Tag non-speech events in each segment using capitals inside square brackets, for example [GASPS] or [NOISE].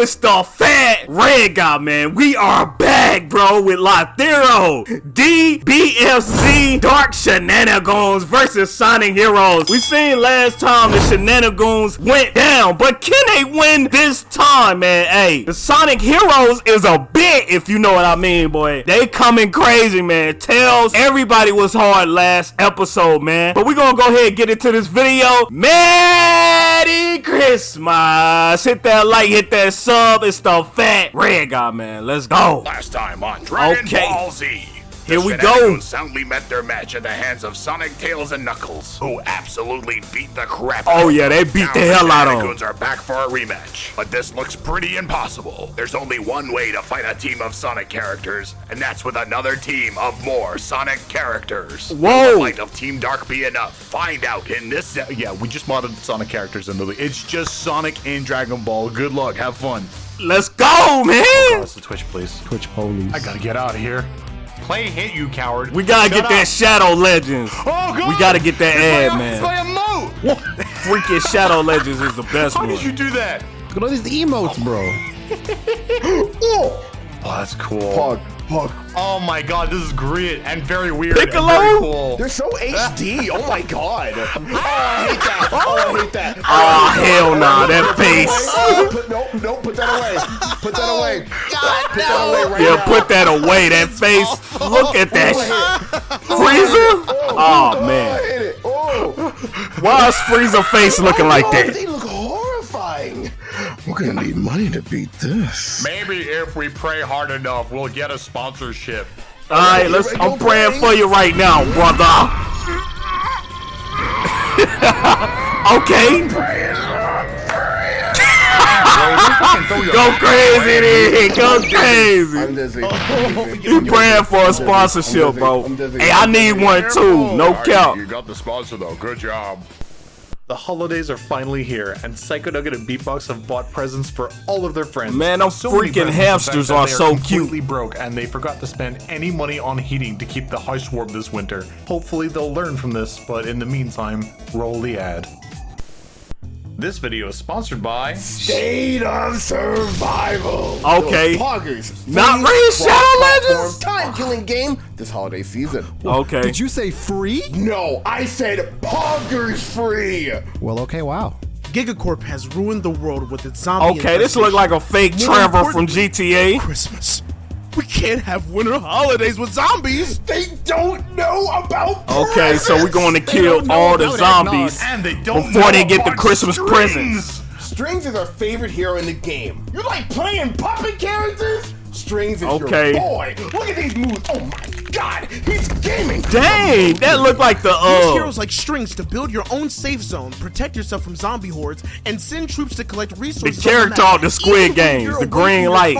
It's the fat red guy, man. We are back, bro, with Lythero. DBFZ Dark Shenanigans versus Sonic Heroes. We seen last time the Shenanigans went down, but can they win this time, man? Hey, the Sonic Heroes is a bit, if you know what I mean, boy. They coming crazy, man. Tails, everybody was hard last episode, man. But we gonna go ahead and get into this video. Merry Christmas. Hit that like, hit that sub. It's the fat red guy, man. Let's go. Last time on Dragon Okay. Ball Z. Here we go. Shenanigans soundly met their match at the hands of Sonic, Tails, and Knuckles, who absolutely beat the crap oh, out Oh, yeah, they beat Now the hell out of 'em. Shenanigans are back for a rematch, but this looks pretty impossible. There's only one way to fight a team of Sonic characters, and that's with another team of more Sonic characters. Whoa. Will the might of Team Dark be enough? Find out in this. Yeah, yeah, we just modded Sonic characters into the. It's just Sonic and Dragon Ball. Good luck, have fun. Let's go, man. Cross the Twitch, please. Twitch police. I gotta get out of here. Play hit, you coward. We gotta Shut get that. Shadow Legends. Oh god! We gotta get that It's ad, my- man. It's my emote. Freaking Shadow Legends is the best How one. did you do that? Look at all these emotes, bro. [LAUGHS] Oh, that's cool. Pog, Pog. Oh my god, this is great and very weird. Piccolo? And very cool. They're so HD. [LAUGHS] Oh my god. Oh, I hate that. Oh, I oh. hate that. Oh, hell nah, that face. Oh, put, no, no, put that away. Put that oh, away. put that away right Yeah, now. put that away, that face. Look at that shit. Frieza? Oh, oh I man. hate it. Oh. Why is Frieza face looking like Oh, that? They look horrifying. We're gonna need money to beat this. Maybe if we pray hard enough, we'll get a sponsorship. Alright, let's I'm praying for you right now, brother. [LAUGHS] okay. Go crazy then. Go crazy. I'm oh, dizzy. You praying for a sponsorship, bro. Hey, I need one too. No Alright, cap. You got the sponsor though. Good job. The holidays are finally here, and Psycho Nugget and Beatbox have bought presents for all of their friends. Man, them So many freaking hamsters are so cute. broke, and they forgot to spend any money on heating to keep the house warm this winter. Hopefully, they'll learn from this, but in the meantime, roll the ad. This video is sponsored by. State of survival. Okay. Poggers. Not free Raid Shadow Legends? Time-killing game this holiday season. Okay. Did you say free? No, I said Poggers free. Well, okay, wow. Gigacorp has ruined the world with its zombie. Okay, this look like a fake More Trevor from GTA. Christmas. We can't have winter holidays with zombies. They don't know about. Okay, so we're going to kill all the zombies And they don't before know they get the about Christmas strings. presents. Strings is our favorite hero in the game. You like playing puppet characters? Strings is Okay. your boy. Look at these moves. Oh my god, he's gaming. Dang, that looked like the Use uh. heroes like strings to build your own safe zone, protect yourself from zombie hordes, and send troops to collect resources. on character map, of the Squid even Games, the green light.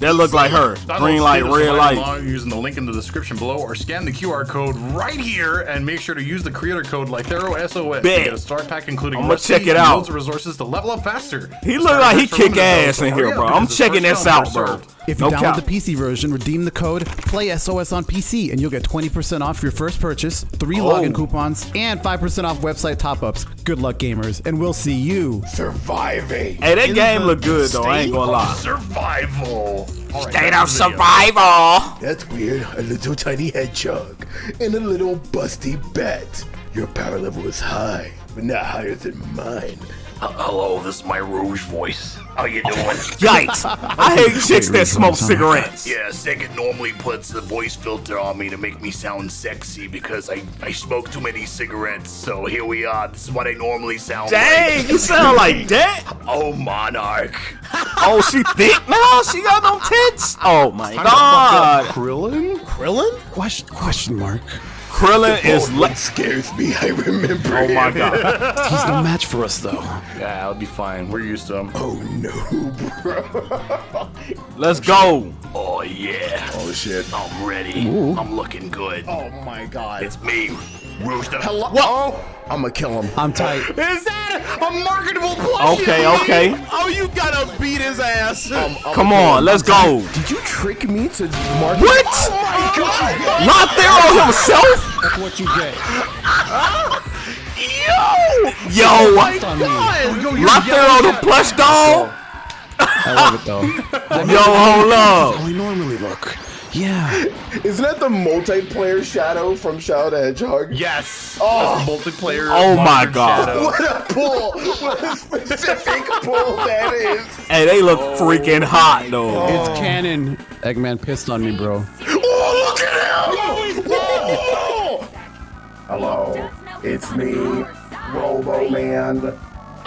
That looked like her. Download Green light, red light. Using the link in the description below or scan the QR code right here and make sure to use the creator code Lythero SOS Bet. to get a start pack including I'ma check it out. loads of resources to level up faster. He The look like he kick ass in here, bro. I'm checking this out, bro. If you No download cap. the PC version, redeem the code PLAYSOS on PC, and you'll get 20% off your first purchase, three Oh. login coupons, and 5% off website top-ups. Good luck, gamers, and we'll see you. Surviving. Hey, that In game the look good though. I ain't gonna lie. Survival. All right, State of to video. survival. That's weird. A little tiny hedgehog and a little busty bat. Your power level is high, but not higher than mine. Hello, this is my Rouge voice. How you doing? Yikes! [LAUGHS] I hate chicks that smoke cigarettes. yeah, Second normally puts the voice filter on me to make me sound sexy because I, I smoke too many cigarettes. So here we are. This is what I normally sound Dang, like. you sound like that. [LAUGHS] Oh, Monarch. Oh, she thick now. She got no tits. Oh my Time to fuck up god. Krillin? Krillin? Question, question mark. Krillin is. Le- scares me, I remember oh my him. god. [LAUGHS] He's no match for us, though. Yeah, I'll be fine. We're used to him. Oh no, bro. [LAUGHS] Let's go. Oh, yeah. Oh shit. I'm ready. I'm looking good. Oh my god. It's me, Rouge the Hello. Oh, I'm gonna kill him. I'm tight. Is that a marketable plushie? Okay, okay. Oh, you gotta beat his ass. Um, I'm Come on, him. let's go. Did you trick me to mark? What? Oh my god. Not there on himself. That's what you get. [LAUGHS] Yo, on me. not there on the plush doll. I love it though. [LAUGHS] Yo, hold up. How I normally look. Yeah. [LAUGHS] Isn't that the multiplayer Shadow from Shadow the Hedgehog? Yes. Oh. That's the multiplayer. Oh my God. Shadow. [LAUGHS] What a pull! What a specific pull that is! Hey, they look oh. freaking hot though. Oh. It's canon. Eggman pissed on me, bro. Oh, look at him! Oh! Hello, it's me, Robo Man.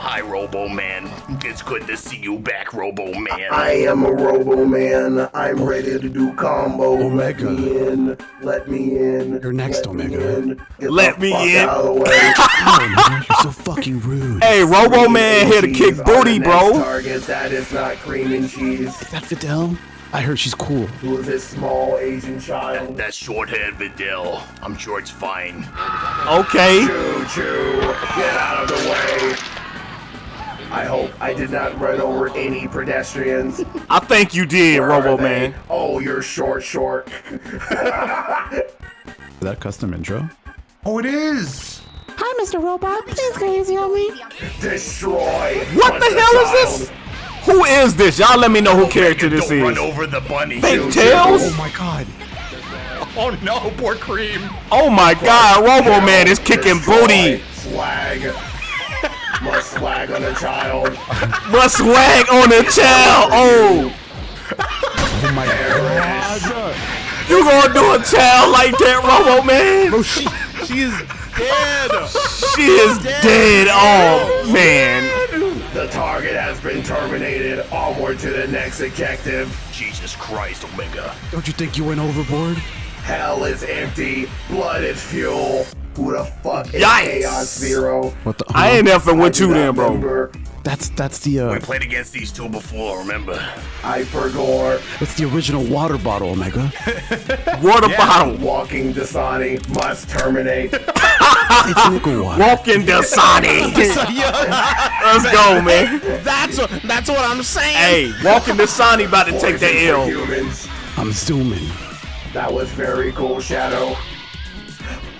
Hi, Robo Man. It's good to see you back, Robo Man. I am a Robo Man. I'm ready to do combo. Let Omega. me in. Let me in. You're next, Let me Omega. in. Get Let the me fuck in. Out of the way. [LAUGHS] Oh, man, you're so fucking rude. Hey, Robo Man here to kick booty, bro. Target that is not cream and cheese. Is that Videl? I heard she's cool. Who is this small Asian child? That short-haired Videl. I'm sure it's fine. Okay. Choo choo! Get out of the way! I hope I did not run over any pedestrians. I think you did, Where Robo? Man. Oh, you're short, short. [LAUGHS] Is that custom intro? Oh, it is. Hi, Mr. Robot. Please go easy on me. Destroy. What the hell is this? Who is this? Y'all let me know who character this Don't run is. over the bunny. Fake Tails? Oh my god. Oh no, poor Cream. Oh my god, Robo Man is kicking booty. Swag. Must swag on a child. But swag on a child. Oh, Oh my god. you gonna do a child like that, Robo Man? Bro, she she is dead. She is dead. Oh man. The target has been terminated. Onward to the next objective. Jesus Christ, Omega. Don't you think you went overboard? Hell is empty. Blood is fuel. Who the fuck is Yikes. Chaos Zero? What the? I ain't effing with you not then, bro. remember. That's that's the uh, We played against these two before, remember? I forgot. that's the original water bottle, Omega. [LAUGHS] Water bottle. Walking Dasani must terminate. [LAUGHS] It's nickel water. Walking Dasani. [LAUGHS] Let's go, man. That's what that's what I'm saying. Hey, Walking Dasani about to take the Poison for L. Humans. I'm zooming. That was very cool, Shadow.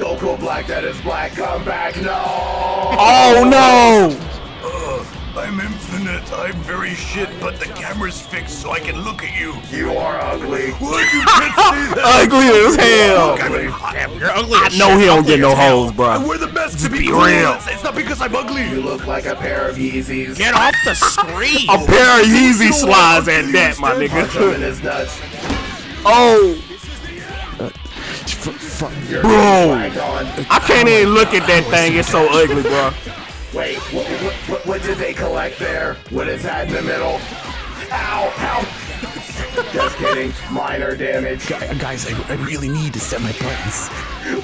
Goku Black, that is black. Come back, no! Oh no! I'm infinite. I'm very shit, but the camera's fixed so I can look at you. You are ugly. What? You can't say [LAUGHS] that. Ugly as hell. I'm You're ugly. I know he don't get no hoes, bro. We're the best to be be real. real. It's not because I'm ugly. You look like a pair of Yeezys. Get off the screen. [LAUGHS] A pair of Yeezy slides at that, my Punch him in nigga. his. Oh, F- f- Bro. getting flagged on. I can't even look at that thing. It's so ugly, bro. Wait, what, what, what, what did they collect there? What is that in the middle? Ow, ow. Just kidding. Minor damage. Gu- guys, I, I really need to set my buttons.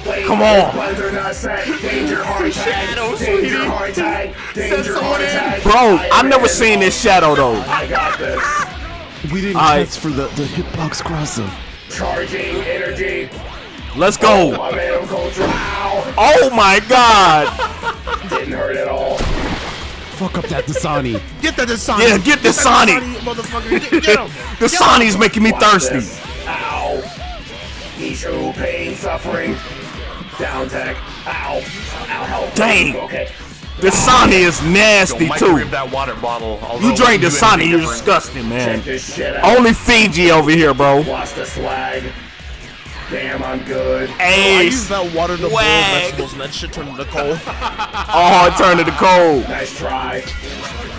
Wait, Come on. buttons are not set. Danger [LAUGHS] hard tag. Danger sweetie. hard tag. Danger someone hard tag. Bro, I I've never in. seen this shadow though. I got this. We didn't Alright. test for the, the hitbox crossing. Charging energy. Let's go. I made him culture. Ow. Oh my god. [LAUGHS] Didn't hurt at all. Fuck up that Dasani. Get the Dasani. Yeah, get the that Sonic. motherfucker. Get, get him. [LAUGHS] The Sonics making me Watch thirsty. this. Ow. Nishu, pain, suffering. Down tech. Ow. Ow, help. Dang. Okay. The Sony is nasty Don't too. that water bottle. You drink the it wouldn't do Sony, anything you're different. disgusting, man. Check this shit out. Only Fiji over here, bro. Watch the swag. Damn, I'm good. I Hey, used that water to boil vegetables and that shit [LAUGHS] turned into coal. oh, it turned to the cold. Nice try.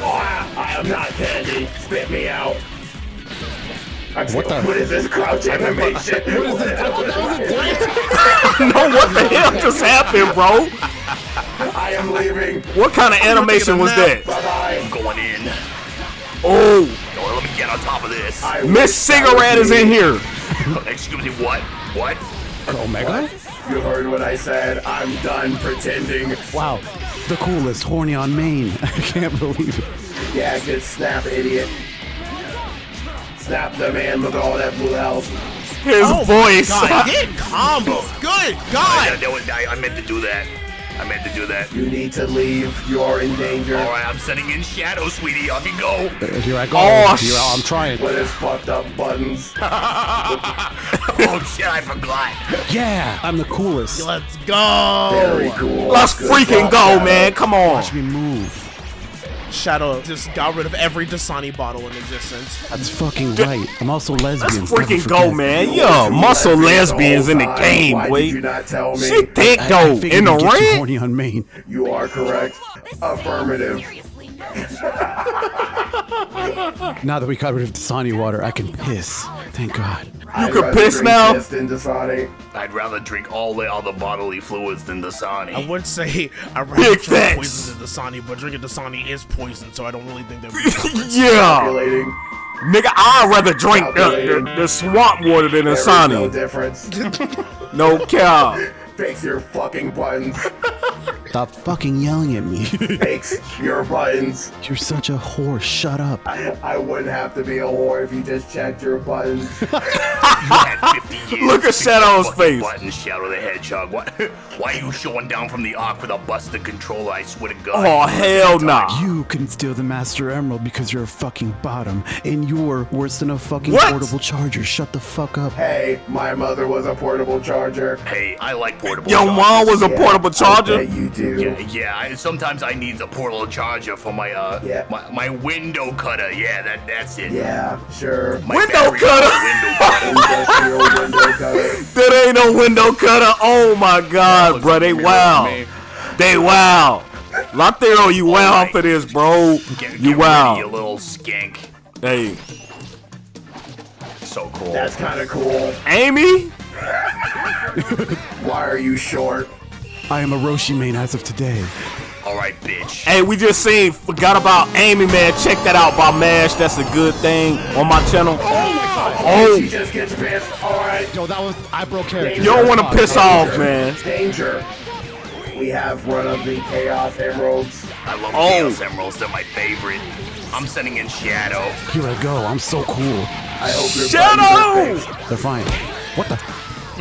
Ah, I am not candy. Spit me out. I'm what, the- [LAUGHS] what is this crouch animation? What is No, what the hell just happened, bro? I am leaving. What kind of animation was that? Bye bye. I'm going in. Oh, Oh, let me get on top of this. I Miss wish Cigarette is in here. [LAUGHS] Excuse me, what? What? Omega? You heard what I said. I'm done pretending. Wow. The coolest, horny on main. [LAUGHS] I can't believe it. Yeah, good snap, idiot. Snap the man with all that blue health. His Oh my voice. God, [LAUGHS] get combo. Good God. that was- I, I meant to do that. I meant to do that. You need to leave. You are in danger. All right, I'm setting in shadow, sweetie. Off you go. Uh, here I go. Oh, Here, sh- I'm trying. With his fucked up buttons. [LAUGHS] Oh shit, I forgot. Yeah, I'm the coolest. Let's go. Very cool. Let's Good freaking go, Shadow. man. Come on. Watch me move. Shadow just got rid of every Dasani bottle in existence. That's fucking right. I'm also lesbian. Let's freaking go, man. Yo, muscle lesbians in the game, Why boy. did you not tell me? She thick I, I though. In the you'd get too ring. horny on main. You are correct. Affirmative. [LAUGHS] Now that we got rid of Dasani water, I can piss. Thank God. I'd could piss drink now? than Dasani. I'd rather drink all the other bodily fluids than Dasani. I would say I'd rather Big drink facts. poison than Dasani, but drinking Dasani is poison, so I don't really think that would be different. Yeah, Calculating. nigga, I'd rather drink the, the, the swamp water than the There is no difference. [LAUGHS] No cow. Fix your fucking buttons. Stop fucking yelling at me. Fix your buttons. You're such a whore. Shut up. I wouldn't have to be a whore if you just checked your buttons. You had 50 years [LAUGHS] Look at to fix your Shadow's fucking face. Buttons, Shadow the Hedgehog. What? Why are you showing down from the arc with a busted controller? I swear to God. Oh hell nah. You can steal the Master Emerald because you're a fucking bottom, and you're worse than a fucking What? portable charger. Shut the fuck up. hey, my mother was a portable charger. Hey, I like portable. Your mom was a Yeah, portable charger. bet you do. Yeah, yeah. I, sometimes I need a portable charger for my uh, Yeah. my, my window cutter. Yeah, that that's it. Yeah, sure. My Window cutter. Window cutter. [LAUGHS] Industrial window cutter. That ain't no window cutter. Oh my god, bro. They wow. They wow. Lythero, you wow Alright. for this, bro. Get, get You rid of you little skank. Hey, So cool. That's kind of cool. Amy? [LAUGHS] Why are you short? I am a Roshi main as of today. All right, bitch. Hey, we just seen, forgot about Amy, man. Check that out by MASH. That's a good thing on my channel. oh She Oh, She just gets pissed. All right. Yo, that was I broke character. you don't want to piss off, man. Danger. We have one of the Chaos Emeralds. I love Oh. Chaos Emeralds. They're my favorite. I'm sending in Shadow. Here I go. I'm so cool. I hope Shadow! They're fine. What the?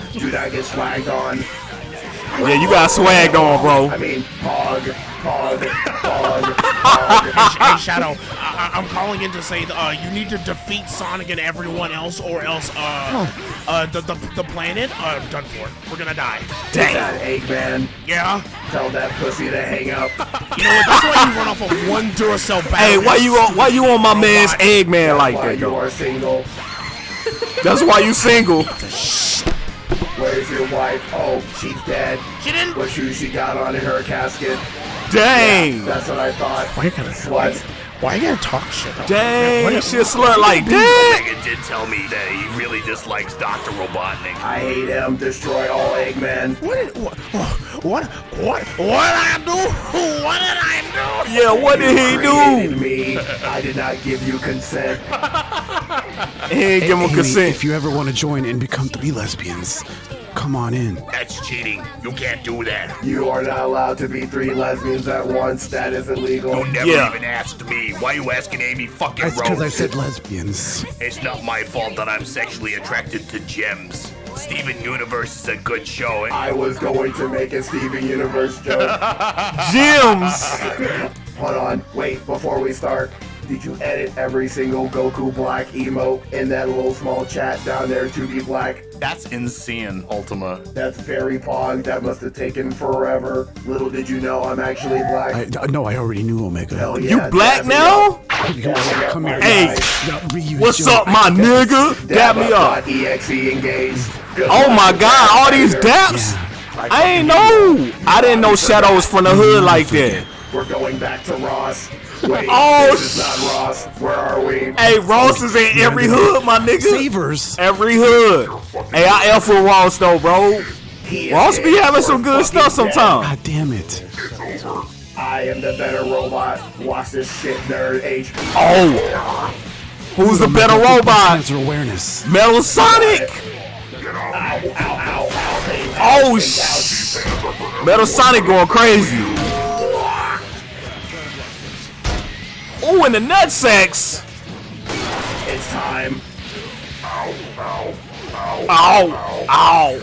[LAUGHS] fixed. I get swagged on. Yeah, you got swagged on, bro. I mean, hog, hog, hog, hog. hey, Shadow, I- I- I'm calling in to say that, uh, you need to defeat Sonic and everyone else, or else uh, uh, the, the the planet uh, done for. We're gonna die. Damn. That Eggman. Yeah. Tell that pussy to hang up. [LAUGHS] You know what? That's why you run off of one Duracell battery. Hey, why you on? Why you on my man's Eggman like Why that, you though? are single. That's why you single. [LAUGHS] Where's your wife? Oh, she's dead. She didn't. What shoes she got on in her casket? Dang. That's what I thought. Why you gotta Slut. Why you gotta talk shit? Dang, she a slut like that. Omega did tell me that he really dislikes Dr. Robotnik. I hate him. Destroy all Eggman. What did what what what what did I do? [LAUGHS] What did I do? Yeah, what did he do? me. I did not give you consent. He ain't give him consent. if you ever want to join and become three lesbians, come on in. That's cheating. You can't do that. You are not allowed to be three lesbians at once. That is illegal. You never Yeah. even asked me. Why you asking Amy fucking That's because I said lesbians. It's not my fault that I'm sexually attracted to gems. Steven Universe is a good show. Eh? I was going to make a Steven Universe joke. [LAUGHS] Gems. [LAUGHS] Hold on, wait, before we start. Did you edit every single Goku Black emote in that little small chat down there to be black? That's insane, Ultima. That's very pog. That must have taken forever. Little did you know I'm actually black. I, no, I already knew Omega. Hell yeah, You black now? up. Dab me up, Come here. Hey. guy. What's up, my nigga? Dap me up. Exe engaged. Good Oh my god, all these later. daps? I ain't know. I didn't know shadows from the hood like that. We're going back to Ross. Wait, Oh, this is not Ross. Where are we? Hey, Ross is in every hood, my nigga. Savers. Every hood. Hey, I F with Ross though, bro. Ross be having some good stuff dead. sometimes. God damn it. I am the better robot. Watch this shit, nerd. HP. Oh. Who's the better robot? Cancer awareness. Metal Sonic. Ow, ow, ow, ow. Pain, Oh, pain, sh- Metal Sonic going crazy. Ooh, and the nutsacks. It's time. Ow, ow, ow,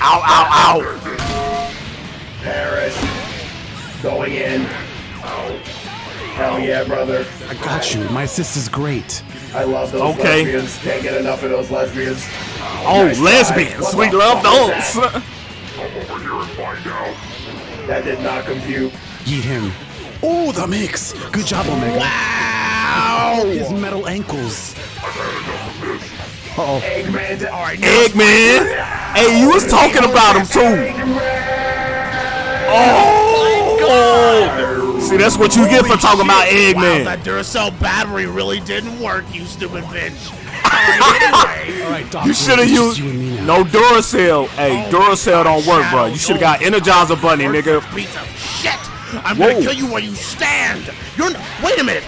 ow, ow. Perish. Going in. Hell yeah, brother. I got you. My assist is great. I love those Okay. lesbians. Can't get enough of those lesbians. Oh, Nice try. lesbians. What We the love fuck is those. That did not compute. Yeet him. Oh, the mix. Good job, Omega. Wow! His metal ankles. Uh-oh. Eggman. All right, Eggman. Hey, you was talking about him too. Oh. See, that's what you get for talking about Eggman. Wow, Eggman. that Duracell battery really didn't work, you stupid bitch. All right, [LAUGHS] anyway. All right, Doc. You should have used just you and me now. no Duracell. Hey, Oh Duracell don't work, bro. You should have got Energizer Bunny, nigga. Piece of shit! I'm Whoa. gonna kill you where you stand. You're n- wait a minute.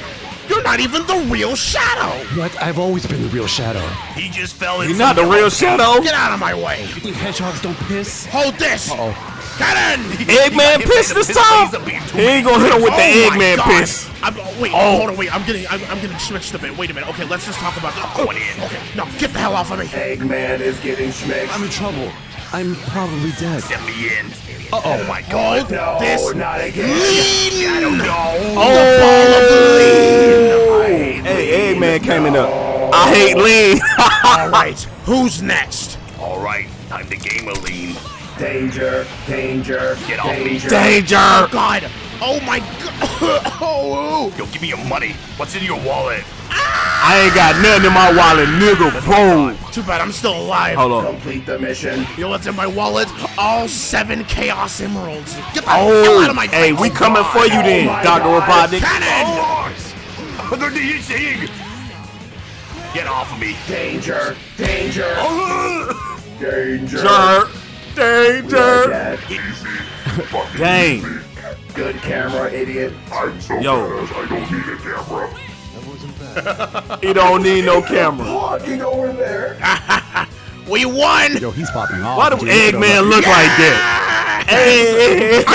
You're not even the real Shadow. What? I've always been the real Shadow. He just fell in. You're not the real Shadow. Get out of my way. You think hedgehogs don't piss? Hold this. Uh-oh. Cannon. Eggman pissed this time. He ain't gonna hit him with the Oh my Eggman piss. I'm, oh, wait, oh. hold on, wait. I'm getting, I'm, I'm getting switched a bit. Wait a minute. Okay, let's just talk about. I'm going in. Okay, no, get the hell off of me. Eggman is getting schmicked. I'm in trouble. I'm probably dead. Let me in. Uh-oh. Oh my god. No, This- not again. Lean. I don't know. Oh. Hey. Eggman came in up. I hate lean. [LAUGHS] All right, who's next? All right, time to game a lean. Danger, danger, Get off me. danger. Danger. Oh God. Oh my God. [LAUGHS] oh. Yo, give me your money. What's in your wallet? I ain't got nothing in my wallet, nigga. Boom. Too bad I'm still alive. Hold on. Complete the mission. You know what's in my wallet? All seven Chaos Emeralds. Get the oh, hell out Oh, of my hey, face. we coming for you then, Oh Dr. God. Robotnik. Cannon! What are you saying? Get off of me. Danger, danger, danger. Jerk. Danger. [LAUGHS] Dang. Good camera, idiot. I'm so Yo. He don't need no camera. Walking over there. [LAUGHS] We won! Yo, he's popping off. Why do dude. Eggman look like that? Hey, [LAUGHS]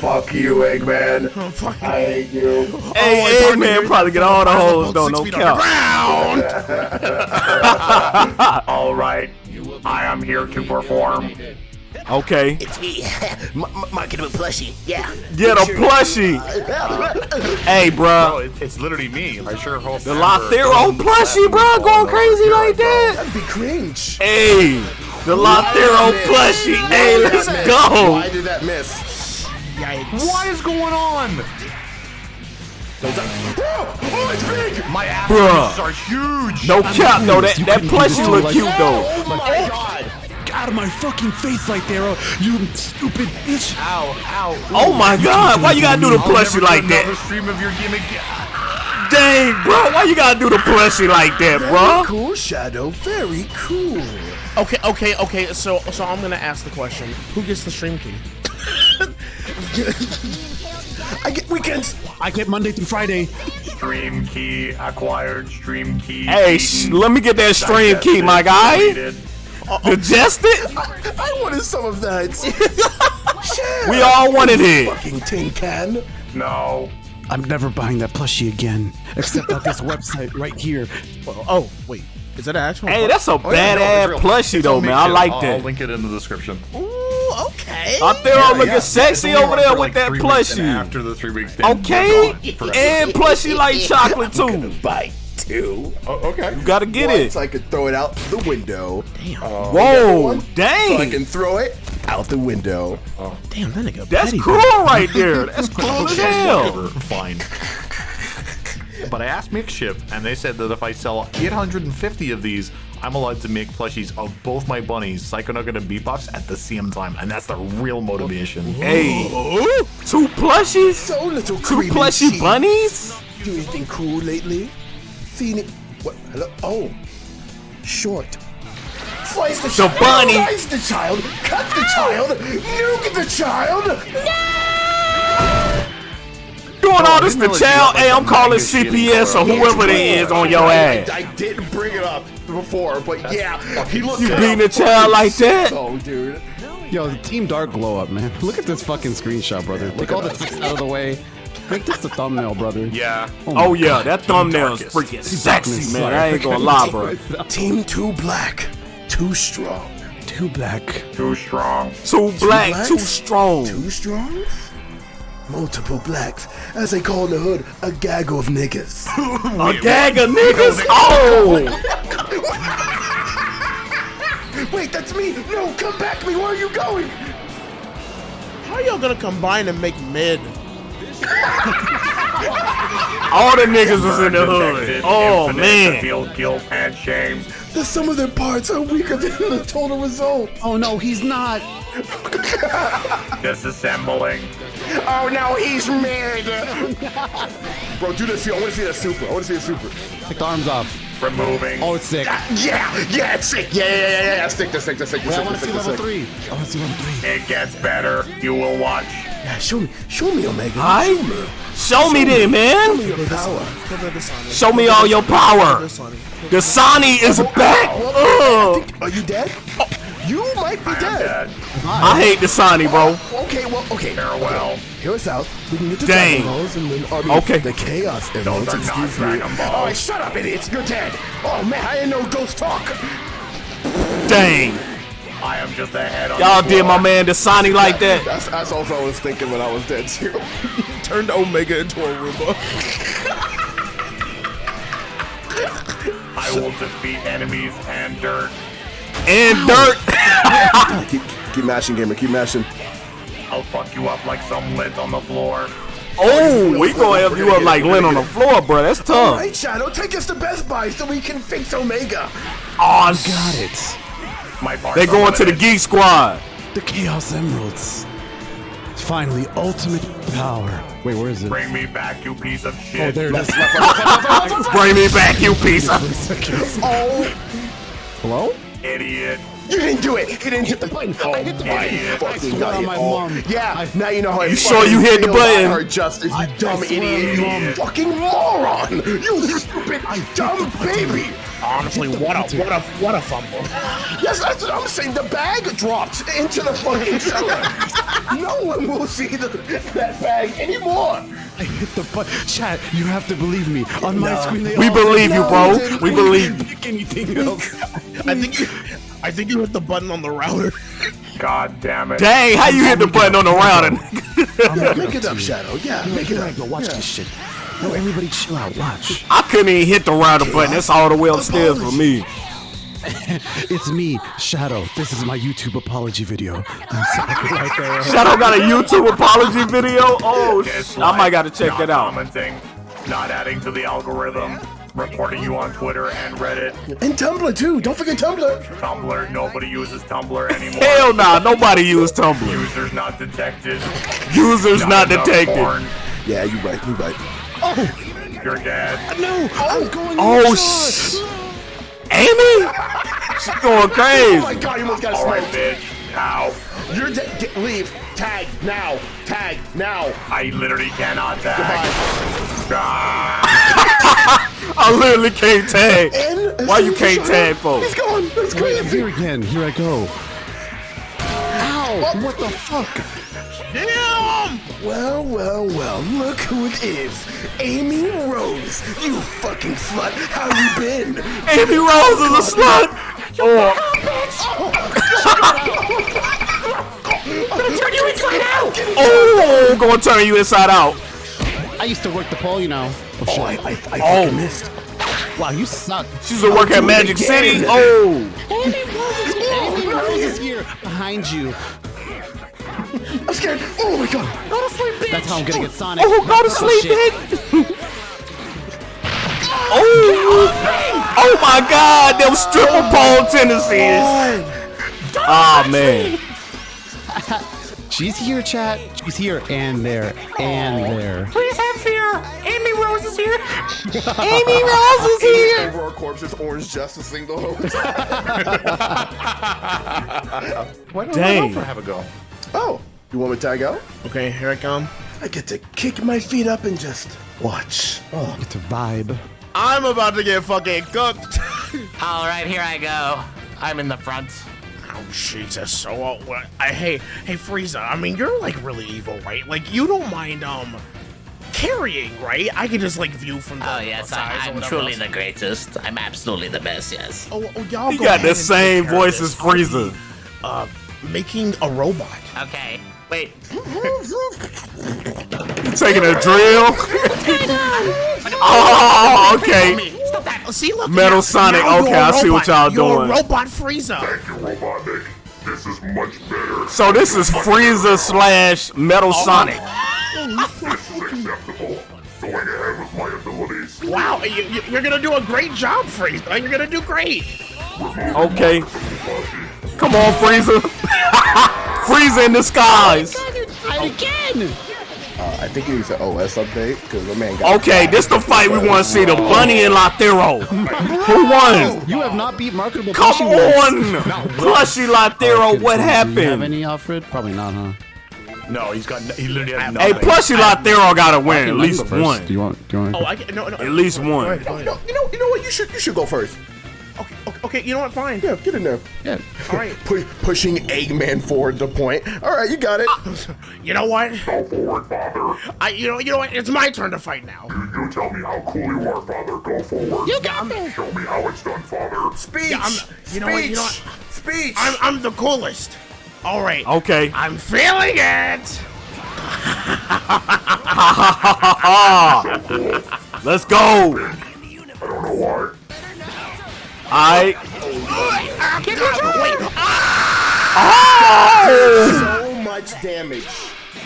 Fuck you, Eggman. Fuck. I hate you. hey, Eggman probably get all the hoes though, no Six feet on the cap. [LAUGHS] All right, I am here to perform. Okay, It's me, [LAUGHS] marketable plushie. Yeah. get a plushie. Hey, Bro, bro, it, it's literally me. I sure hope. the Lythero plushie, bro, going crazy like that. That'd be cringe. Hey, the Lythero oh, plushie. Hey, let's go. Why did that miss? Yikes. What is going on? Oh, it's big! My ass Bruh. are huge. No cap no. That You that plushie look cute though. Oh my oh god! Get out of my fucking face like there, you stupid bitch. Ow, ow. Oh my god, why you gotta do the plushie like that? stream of your gimmick. Dang, bro, why you gotta do the plushie like that, bro? Very Cool shadow, very cool. Okay, okay, okay. So, so I'm gonna ask the question: Who gets the stream key? [LAUGHS] I get weekends. I get Monday through Friday. Stream key acquired. Stream key. Hey, sh- let me get that stream key, my guy. Digested? I, I wanted some of that. [LAUGHS] Share. We all wanted it. Fucking tin can. No. I'm never buying that plushie again, except at this website right here. Oh, oh wait. Is that an actual? Hey, that's a Oh, yeah, no, badass it's real. plushie though, man. I like I'll, I'll that. link it in the description. Ooh, okay. Out there Yeah, looking yeah. sexy It's over there with like that three weeks, and plushie. After the three weeks, Okay, they're gone forever. and plushie like [LAUGHS] chocolate too. Bite two. Oh, okay. You gotta get Once it. I could throw it out the window. Damn. Whoa, one, So I can throw it out the window. Oh. Damn, that nigga. That's petty, cool right there. That's [LAUGHS] cool as hell. Fine. But I asked Makeshift, and they said that if I sell 850 of these, I'm allowed to make plushies of both my bunnies, Psychonugget and Beatbox, at the same time, and that's the real motivation. Hey, two plushies, So little two creamy plushie cheese. bunnies. Do anything cool lately? Seen it? What? Hello? Oh, short. Slice the, The child. bunny. Slice the child. Cut the child. Nuke the child. No! Doing all oh, this didn't to really child. Hey, I'm calling CPS or whoever they is on your I, ass. I didn't bring it up before, but yeah, he looked. You kinda beating a child like that? Oh, dude. Yo, the Team Dark glow up, man. [LAUGHS] Look at this fucking screenshot, brother. Take all the text out of the way. Make this the thumbnail, brother. Yeah. Oh, oh yeah, that thumbnail is Darkest. freaking sexy, man. I ain't gonna lie, bro. [LAUGHS] Team too black, too strong. Too black. Too strong. Too black, blacks? too strong. Too strong? Multiple blacks, as they call in the hood, a gaggle of niggas. A gag of niggas. Oh, Wait, that's me! No, come back me! Where are you going? How y'all gonna combine and make mid? [LAUGHS] All the niggas was in the hood. Oh infinite to man. Feel guilt and shame. The sum of their parts are weaker than the total result. Oh no, he's not. Disassembling. Oh no, he's mad. Bro, do this. I want to see that super. I want to see the super. Take the arms off. Removing. Oh, it's sick. Ah, yeah, yeah, it's sick. Yeah, yeah, yeah, yeah, yeah. Stick, this, stick, this, stick, this, Wait, I want to see level three. I want to see level three. It gets better. You will watch. Yeah, show me, show me, Omega. Alright. Show me then, man. Show me your power. Put the Sonic. Show me all your power. The Sonic. The Sani is back. Ugh. Are you dead? Oh, you might be dead. dead. I hate the Sani, bro. Okay, well, okay. Farewell. Hear us out. We can get the Dang. Dragon Balls and then I mean, Okay. the Chaos Those Emeralds. are not Excuse me. Dragon Balls. All right, shut up, idiots. You're dead. Oh man, I didn't know ghosts talk. Dang. I am just a head on Y'all did my man the Sani like that. That's, that's also what I was thinking when I was dead too. [LAUGHS] Turned Omega into a Roomba. [LAUGHS] I will defeat enemies and dirt. And dirt. [LAUGHS] keep, keep mashing, gamer. Keep mashing. I'll fuck you up like some lint on the floor. Oh, we gonna have you up like lint on the floor, bro. That's tough. right, Shadow, take us to Best Buy so we can fix Omega. Oh, Got it. My they are going to the. Geek Squad. The Chaos Emeralds. Finally, ultimate power. Wait, where is it? Bring me back, you piece of shit. Oh, shit. there it is. Bring me back, you piece of. [LAUGHS] Oh, Hello? Idiot. You didn't do it. You didn't hit the button. I hit the oh button. idiot. Fucking swear got on my Oh, mom. Yeah, I- now you know how I fight. You sure you hit the button? Her justice, you dumb swear on idiot. You mom. fucking moron. You stupid dumb baby. Honestly, what a what a what a fumble. Yes, that's what I'm saying. The bag dropped into the fucking cellar. no one will see the, that bag anymore. I hit the button. Chat, you have to believe me. On my screen, they We all believe you, bro. dude, We believe. pick anything else. I think you, I think you hit the button on the router. God damn it. Dang, how you hit the button on the router? Yeah, [LAUGHS] make it up, Shadow. Yeah, make it up. Go watch this shit. No, everybody chill out. Watch. I couldn't even hit the router button. That's all the way upstairs for me. [LAUGHS] It's me, Shadow. This is my YouTube apology video. I'm sorry [LAUGHS] right there. Shadow got a YouTube apology video. Oh, sh- I might gotta check not that out. Commenting, not adding to the algorithm, reporting you on Twitter and Reddit. And Tumblr too. Don't forget Tumblr. Tumblr, nobody uses Tumblr anymore. Hell nah, nobody uses Tumblr. Users not detected. Users not enough detected. porn. Yeah, you right. You right. You're dead. No, I'm going. Oh, in sh- Amy? She's going crazy. Oh my crazy. god, you almost got All right, smoked. bitch. Now. You're dead. Get, leave. Tag now. Tag now. I literally cannot tag. Ah, [LAUGHS] [LAUGHS] I literally can't tag. [LAUGHS] And Why you can't tag, folks? He's gone. That's Wait, crazy. here again. Here I go. Ow! What the fuck? Damn! Well, well, well. Look who it is. Amy Rose. You fucking slut. How you been? Amy Rose is a slut. Oh. oh. Oh, oh I'm oh, gonna turn you inside out. I used to work the pole, you know. Oh, Oh. I, I, I Oh. missed. Wow, you suck. She's a work at Magic. City. Oh, Amy Rose is here behind you. I'm scared. Oh my god. Go to sleep, bitch. That's how I'm gonna get Sonic. oh, go to sleep, shit. bitch. Oh, oh my God, them stripper pole tendencies. Ah man, [LAUGHS] She's here, chat. She's here and there and there. Please have fear. Amy Rose is here. Amy Rose is here. Over our corpses, Orange Justice thing the whole time. [LAUGHS] Why don't Dang. I have a go? Oh, you want me to tag out? Okay, here I come. I get to kick my feet up and just watch. Oh, It's a vibe. I'm about to get fucking cooked. All right, here I go. I'm in the front. Oh Jesus! So uh, what? I hey hey Frieza. I mean, you're like really evil, right? Like you don't mind um carrying, right? I can just like view from the Oh yes, sides or I, I'm truly else. the greatest. I'm absolutely the best. Yes. Oh, oh y'all he go got the same take care of voice as Frieza. Uh, making a robot. Okay. Wait. Taking a drill. [LAUGHS] [LAUGHS] Oh, okay. Stop that! Oh, see, look. Metal now- Sonic, now you're okay, a I see what y'all You're doing. a robot Frieza. Thank you, Robotnik. This is much better. So this is Frieza slash Metal oh, Sonic. Oh, this going ahead with my abilities. Wow, you, you- you're gonna do a great job, Frieza. You're gonna do great. Okay. Come on, Frieza. [LAUGHS] Frieza in disguise. again. Uh, I think he needs an OS update because the man got. Okay, this the fight we want to see. The Bunny and Lythero. [LAUGHS] Who won? You have not beat marketable. Come plushie yet. on. Plushy Lythero, what Do you have happened? any, Alfred? Probably not, huh? No, he's got. He literally has Hey, nothing. Plushie Lathero gotta win. At least one. Do you want? Do you want? Oh, I can, no, no. At least one. Go ahead, You know, you know, you know what? You should, you should go first. Okay, okay, okay, you know what? Fine. Yeah, get in there. yeah. All right. Pu- pushing Eggman forward the point. All right, you got it. Uh, you know what? Go forward, father. I, you know, you know what? It's my turn to fight now. You tell me how cool you are, father. Go forward. You got me. Show me how it's done, father. Speech. Yeah, I'm- you know what, you know what? Speech. I'm, I'm the coolest. All right. Okay. I'm feeling it. [LAUGHS] Let's go. I don't know why. Alright. Oh! so much damage.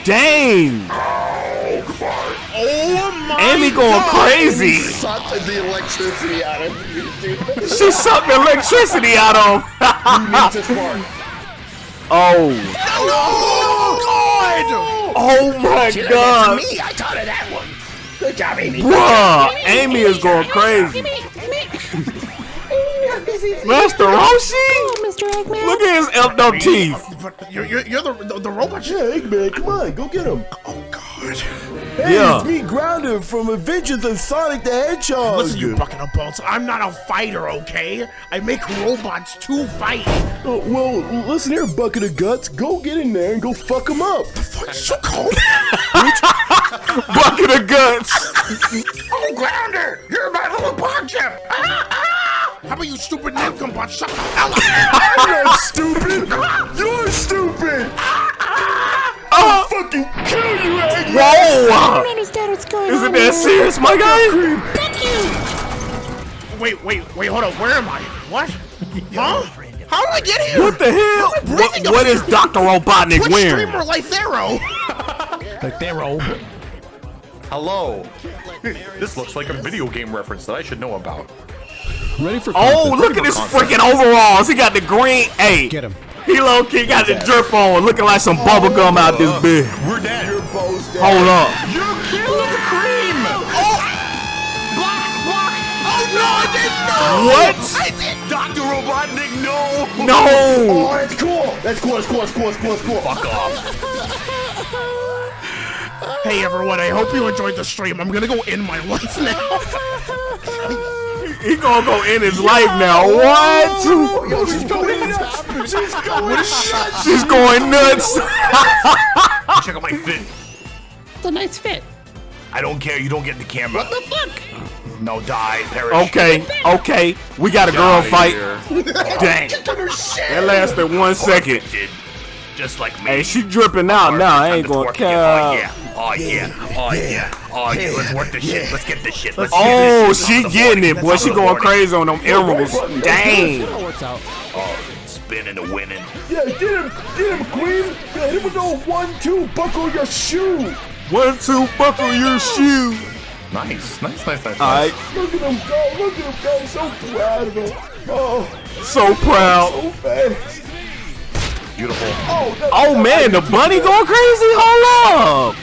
Dang. Oh my Amy going crazy. Sucked the electricity out of you, dude. She sucked the electricity out of him. Ninja Spark. oh. God! Oh my god. Me, I taught her that one. Good job, Amy. Bruh. Amy is going crazy. Master Roshi? Mr. Eggman. Look at his effed up teeth. But you're, you're, you're the, the, the robot. Yeah, Eggman, come on, go get him. Oh God! Hey, Yeah. it's me, Grounder, from Adventures of Sonic the Hedgehog. Listen, you bucket of bolts. I'm not a fighter, okay? I make robots to fight. Uh, well, listen here, bucket of guts. Go get in there and go fuck him up. The Fuck, so cold. [LAUGHS] Bucket of guts. oh, Grounder! You're my little pawn chip. Ah, ah! How about you stupid nincompoop? Shut the hell up! [LAUGHS] I'm not stupid. You're stupid. I'll uh. fucking kill you, Eggman. I Whoa. don't understand what's going Is on. it that serious, my guy? Fuck you. Wait, wait, wait, hold up. Where am I? What? [LAUGHS] Huh? How did I get here? What the hell? What, what is here? Dr. Robotnik Twitch wearing? streamer Lythero. Like they're [LAUGHS] Hello. This looks like a video game reference that I should know about. Ready for Oh, look at his freaking overalls. He got the green. Hey, Get him. he low key got the drip on, looking like some bubble gum out this bitch. We're dead. Your bow's dead. Hold up. You killed the cream. Oh. oh no, I didn't know. What? Dr. Robotnik, no. No. Oh, that's cool. That's cool. That's cool. That's cool. That's cool. That's cool. Fuck off. [LAUGHS] Hey everyone, I hope you enjoyed the stream. I'm gonna go end my life now. [LAUGHS] He gonna go in his life now. What? Yo, she's going nuts. She's going nuts. She's going nuts. Check out my fit. It's a nice fit. I don't care. You don't get the camera. What the fuck? No, die, perish. Okay, okay. We got a girl fight. [LAUGHS] Dang. That lasted one second. Just like me. Hey, she dripping out now. I ain't gonna Oh care. yeah. Oh yeah. Oh yeah. Oh yeah. Let's work this shit. Let's get this shit. Let's Oh, get this shit. she This is the getting morning. it, boy. She going morning. crazy on them emeralds. Dang. That works out. Oh, spinning and winning. Yeah, get him. Get him, Queen. Yeah, here we go. One, two. Buckle your shoe. One, two, buckle your shoe. Nice. Nice. Nice. Nice. All right, Look at him go. Look at him go. So proud of him. Oh, so proud. so fast. Beautiful. Oh, that, Oh man, the bunny going crazy. Hold up.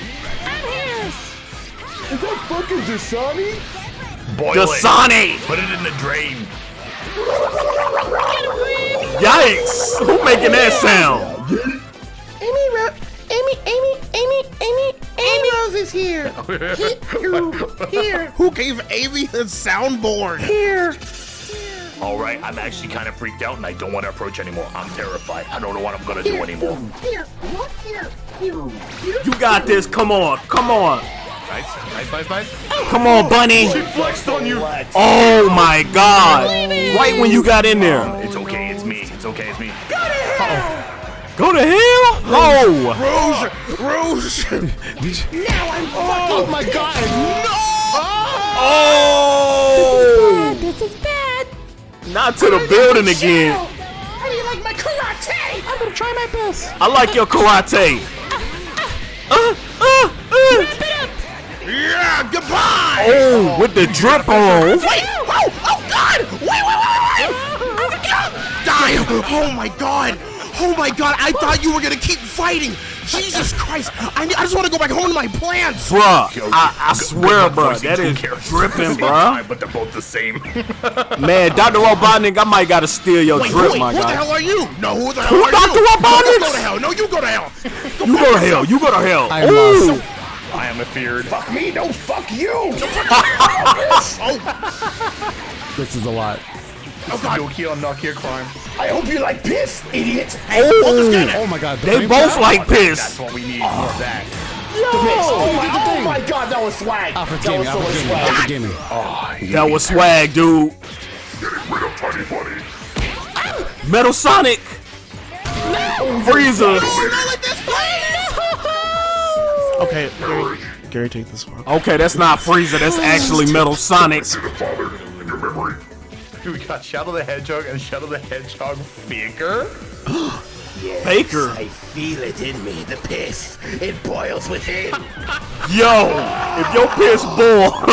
Is that fucking Dasani? Boil The it. Put it in the drain. Yikes. Who making that sound? Amy, Ro- Amy, Amy, Amy, Amy, Amy Rose is here. Here, Who gave Amy the soundboard? here. All right. I'm actually kind of freaked out, and I don't want to approach anymore. I'm terrified. I don't know what I'm gonna do anymore. Here, what? Here, here. You got this. Come on. Come on. Nice. Nice. Nice. Nice. Come on, bunny. Flexed on you. Oh my god. Right when you got in there. It's okay. It's me. It's okay. It's me. Go to hell. Oh. Rouge, Rouge. Oh my god! Oh. This is bad. Not to the building again. How do you like my karate? I'm gonna try my best. I like your karate. Uh, uh, uh. Wrap it up. Yeah, goodbye. Oh, with the drip on. Wait! Oh! Oh God! Wait! Wait! Wait! Wait! Die! Oh my God! Oh my God! I thought you were gonna keep fighting. Jesus Christ! I, I just want to go back home to my plants. Bruh, I, I swear, bruh, voicing that two is characters dripping, at the same bruh. time, But they're both the same. Man, Dr. Robotnik, I might gotta steal your Wait, drip, wait, my who the guy. hell are you? No, who the hell Who are Dr. you? Robotnik? No, go to hell. No, you go to hell. You go to hell. You go to hell. I uh, Ooh. Lost. I am afeared. Fuck me, no, fuck you. [LAUGHS] oh. This is a lot. Oh God. Nokia on Nokia crime. I hope you like piss, idiot. Oh, Oh my god. the they both trap? like That's piss. what we need. Oh. More of that. Oh, my, oh my god, that was swag. Ah, Alfred that was Gaming, so ah, Alfred much Gaming, ah, swag. Alfred Gaming. That was swag, dude. Metal Sonic. Frieza. Okay, Gary, Gary, take this one. Okay, that's not Frieza. That's actually Metal Sonic. Dude, We got Shadow the Hedgehog and Shadow the Hedgehog figure. [GASPS] Faker. I feel it in me, the piss. It boils within. [LAUGHS] Yo, if your piss boil.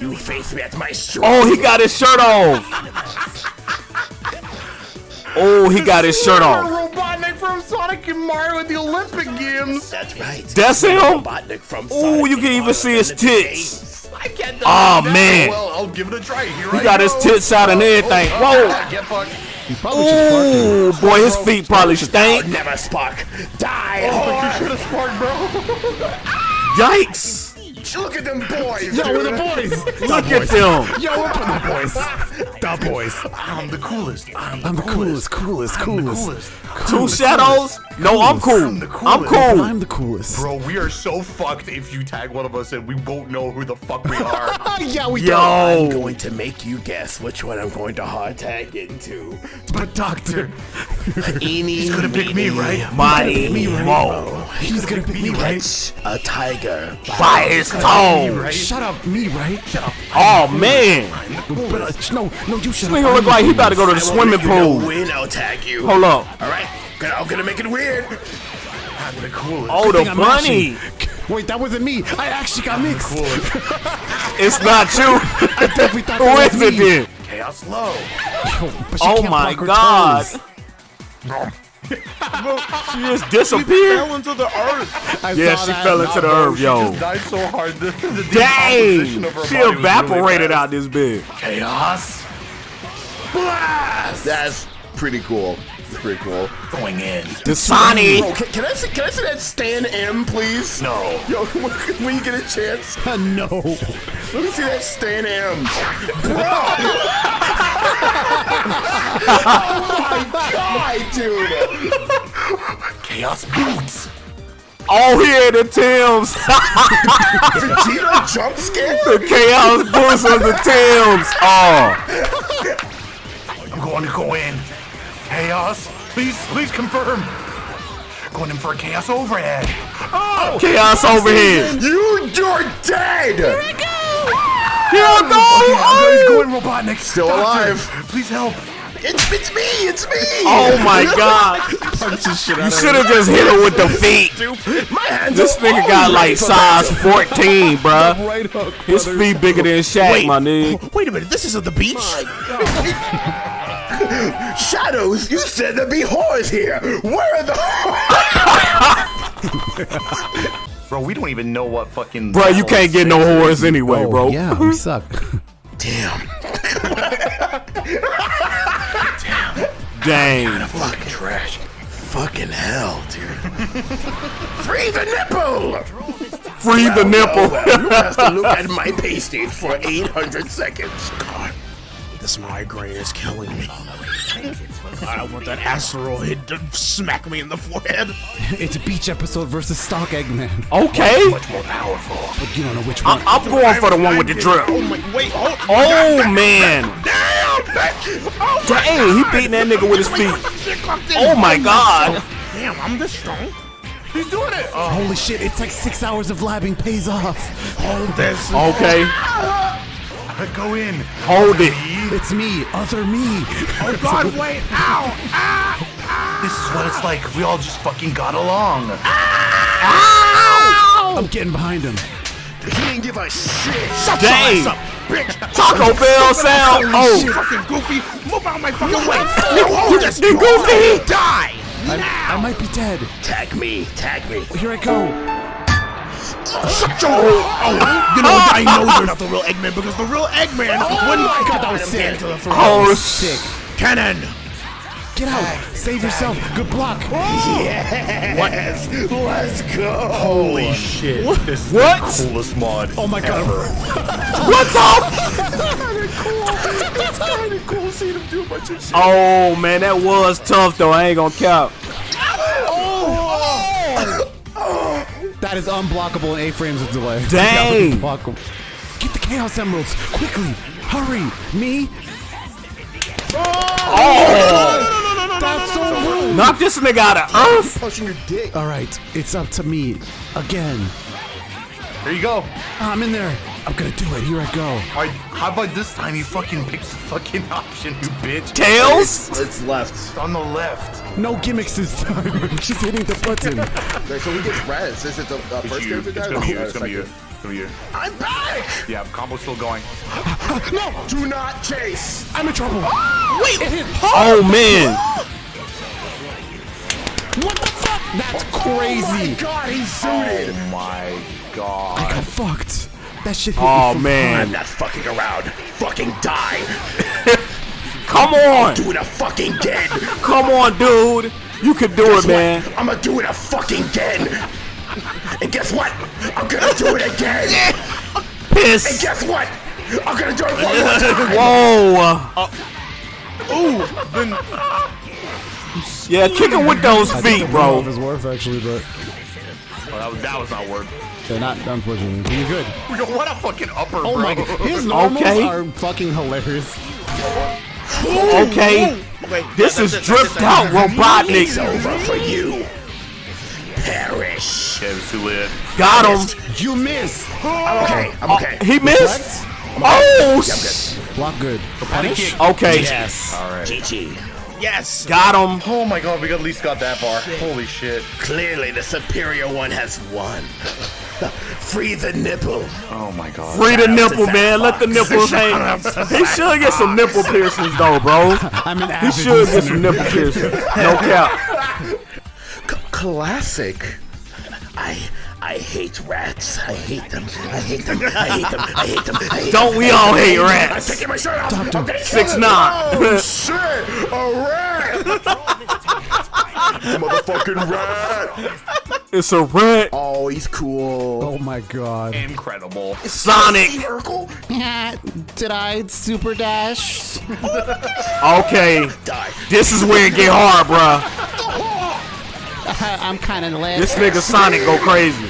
[LAUGHS] you face me at my street. oh, he got his shirt off. Oh, he got his shirt off. Robotnik from Sonic and Mario at the Olympic Games. That's right. That's him. Robotnik from Ooh, you can even Mario see his and the Games. tits. I can't. Oh ah, man, Well, I'll give it a try. Here he I got his go. tits out and oh, everything. Oh, Whoa. Get fucked. Probably should spark him. Ooh, boy, his feet probably stink. Oh, never spark. Die, You should have sparked, bro. [LAUGHS] Yikes. Look at them boys. Yo, we're the boys. Look at them. Yo, we're the boys. The boys. I'm the coolest. I'm the I'm the coolest, coolest, I'm the coolest. coolest. Two shadows? No, I'm cool. I'm the I'm coolest. cool. I'm the coolest. Bro, we are so fucked if you tag one of us and we won't know who the fuck we are. [LAUGHS] yeah, we Yo. Don't. I'm going to make you guess which one I'm going to hard tag into. But doctor, Eeny, He's gonna pick me, right? Mighty Mo. he's gonna pick me, right? A tiger. By his toe. Shut up, me, right? Shut up. Oh, man. But, uh, no, no, you shut This up. nigga look like he about to go to the I swimming let you know pool. When I'll tag you. Hold up. All right. Gonna- I'm gonna make it weird. I'm the coolest. Oh, the thing I'm bunny. matching. [LAUGHS] Wait, that wasn't me. I actually got mixed. [LAUGHS] It's not you. I definitely thought Who [LAUGHS] that is was me. then? Chaos low. Yo, Oh my god. toes. She just disappeared. She Fell into the earth. I Yeah, she fell into the earth, She yo. just died so hard. The, the decomposition Dang. She evaporated really out this bit. Chaos. Blast! That's pretty cool. That's pretty cool. going in. The Sonic. Bro, can, can I see, can I see that Stan M, please? No. Yo, [LAUGHS] when you get a chance, [LAUGHS] no. let me see that Stan M. [LAUGHS] oh my god, dude! Chaos boots. Oh, here the Tims. Vegeta jump scare? the chaos boots of the Tims. Oh, I'm going to go in. Chaos. Please, please confirm. Going in for a chaos overhead. Oh, chaos overhead. You, you're dead! Here I He's go. Oh. oh! going Robotnik. Still Doctor, alive. Please help. It's, it's me, it's me! Oh my [LAUGHS] god. You should have just hit him with the [LAUGHS] feet. My hands This are nigga got like size [LAUGHS] 14, bruh. Right hook. His feet bigger than Shaq, Wait. my nigga. Wait a minute. This isn't the beach. [LAUGHS] Shadows, you said there'd be whores here! Where are the [LAUGHS] Bro, we don't even know what fucking. Bro, you can't get no whores anyway, Oh, bro. Yeah, we [LAUGHS] suck. Damn. Damn. Dang. Fucking trash. Fucking hell, dude. Free the nipple! Free the nipple. Well, you have to look at my pasties for 800 seconds. God, this migraine is killing me. I want that asteroid to smack me in the forehead. [LAUGHS] It's a beach episode versus stock Eggman. Okay. Much more powerful. But you don't know which one. I'm, I'm going for the one with the drill. Oh my, wait, hold Oh, man. Dang, oh he beating that nigga with his feet. Oh, my oh, God. Oh, damn, I'm this strong. He's doing it. Oh, Holy shit, it's like six hours of labbing pays off. Hold this. Okay. [LAUGHS] Ah! Go in. Hold it. It's me, other me. Oh God, [LAUGHS] wait, ow, ah, This is what it's like. We all just fucking got along. Ah! Ow! I'm getting behind him. He didn't give a shit. Shut Dang. your ass up, bitch. Taco Bell sound. Oh. shit. Fucking goofy. Move out my fucking way. You You goofy. Die. I, now. I might be dead. Tag me, tag me. Here I go. Shut your Oh, you know? I know you're not the real Eggman because the real Eggman wouldn't. Oh, my God, that was I'm sick. getting to the front. Oh, Sick. Cannon. Get out. Save yourself. Good block. Oh. Yes, let's go. Holy shit. This is What? the coolest mod. Oh my god. [LAUGHS] What the? It's kind of cool seeing him do a bunch of shit. Oh man, that was tough though. I ain't gonna count. That is unblockable in eight frames of delay. [LAUGHS] Dang. Unblockable. Get the Chaos Emeralds. Quickly. Hurry. Me. Oh! oh. That's so rude. Knock this nigga out of earth. Pushing your dick. All right. It's up to me. Again. There you go. I'm in there. I'm gonna do it. Here I go. Alright, how about this time you fucking pick [LAUGHS] the fucking option, you bitch? Tails. It's left. It's on the left. No gimmicks this time. [LAUGHS] Just hitting the button. Okay, so we get res. Is it the uh, It's first you. character It's gonna be you. Oh, It's gonna be you. It's gonna be you. I'm back! Yeah, combo's still going. No! Do not chase! I'm in trouble. Wait. It hit. Oh man. What the fuck? That's Oh my crazy. god, he's suited! Oh my god. I got fucked. That shit hit Oh me from man. I'm not fucking around. Fucking die. [LAUGHS] Come on. Do it a fucking again. Come on, dude. You can do it, man. I'm gonna do it a fucking again. And guess what? I'm gonna do it again. And Piss. guess what? I'm gonna do it one more [LAUGHS] time. Whoa. Uh, ooh! Yeah, kick him with those feet, bro. Is worth actually, but Oh, that, was, that was not word. they're not unfortunately. But you're good. Yo, what a fucking upper, Oh bro. my god, his normals Okay. are fucking hilarious. Okay. This is dripped out Robotnik. It's over for you. Perish. Okay, it was too lit. Got him. You oh. missed. I'm okay. I'm okay. He missed. I'm Oh. sh- Block good. Patty kick. Okay. Yes. Alright. GG. Yes. Got him. Oh my god, we at least got that far. Holy shit. Clearly, the superior one has won. [LAUGHS] Free the nipple. Oh my god. Free the Shout nipple, Zach man. Let the Fox. nipples hang. He Zach should get some nipple piercings though, bro. [LAUGHS] I'm an He avid should get some nipple piercings. No [LAUGHS] cap. C- classic. I I hate rats. I hate them. I hate them. I hate them. I hate them. I hate Don't them. we all hate I'm rats? taking my shirt off. I'm Six nine. Oh shit! A rat! [LAUGHS] Motherfucking rat! It's a rat. Oh, he's cool. Oh my god. Incredible. Sonic. Urkel. [LAUGHS] Did I super dash? [LAUGHS] Okay. Die. This is where it get hard, bruh. I'm kind of lit. This nigga Sonic go crazy.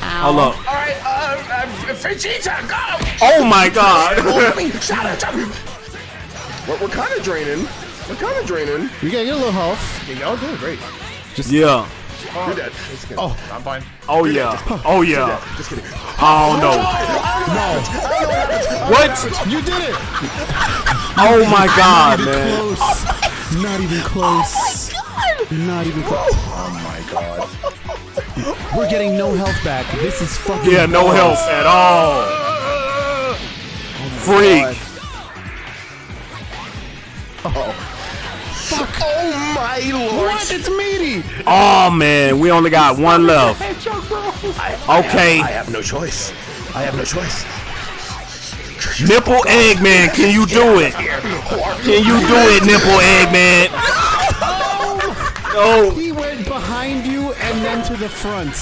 Hold up. All right, uh, uh, Vegeta, go! Oh my god. Shout out, shout. We're, we're kind of draining. We're kind of draining. You gotta get a little health. Yeah, y'all doing great. yeah. You're dead. Just kidding. Oh. I'm fine. Oh yeah. Oh yeah. Just kidding. Oh no. No. What? You did it. Oh my god, man. Close. Oh, Not even close. Not even close. Oh my god. We're getting no health back. This is fucking. Yeah, no health at all. Oh, Freak. Oh Oh my lord! What? It's meaty. Oh man, we only got one left. I, Okay. I have no choice. I have no choice. Nipple Eggman, can you do it? Can you do it, Nipple Eggman? No. He went behind you and then to the front.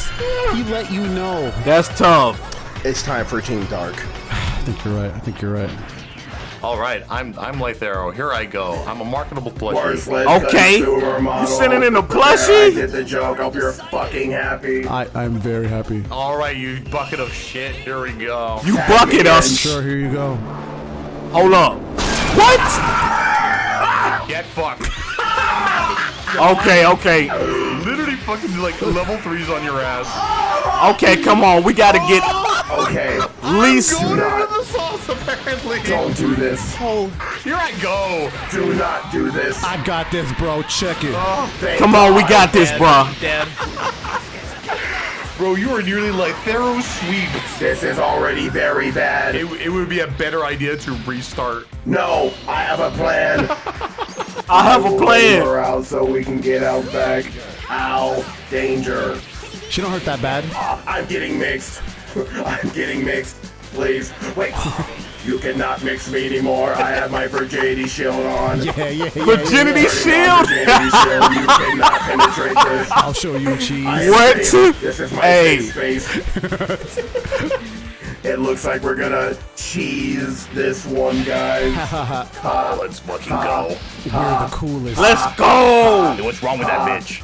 He let you know. That's tough. It's time for Team Dark. I think you're right. I think you're right. Alright, I'm I'm Lythero. Here I go. I'm a marketable plushie. Okay. consumer model. You sitting in a plushie? I did the joke. Hope you're fucking happy. I, I'm very happy. Alright, you bucket of shit. Here we go. You bucket us. Sure, here you go. Hold up. What? Get fucked. Okay, okay. Literally fucking like level threes on your ass. Okay, come on. We gotta get Okay, at least. Going over the sauce, apparently. don't do this. Oh, here I go. Do not do this. I got this, bro. Check it. Thank Come on, we God. got this, bruh. Dead. Bro, you are nearly like Thero sweep. This is already very bad. It, it would be a better idea to restart. No, I have a plan. [LAUGHS] I have a plan. Her out so we can get out back. Ow, danger. She don't hurt that bad. Ah, I'm getting mixed. [LAUGHS] I'm getting mixed. Please, wait. You cannot mix me anymore. I have my virginity shield on. Yeah, yeah, yeah. Virginity yeah. shield. Virginity shield. You cannot penetrate this. I'll show you cheese. I What? This is my Hey. safe space. it looks like we're gonna cheese this one, guys. Let's fucking go. We're the coolest. Let's go. Hey, What's wrong with that bitch?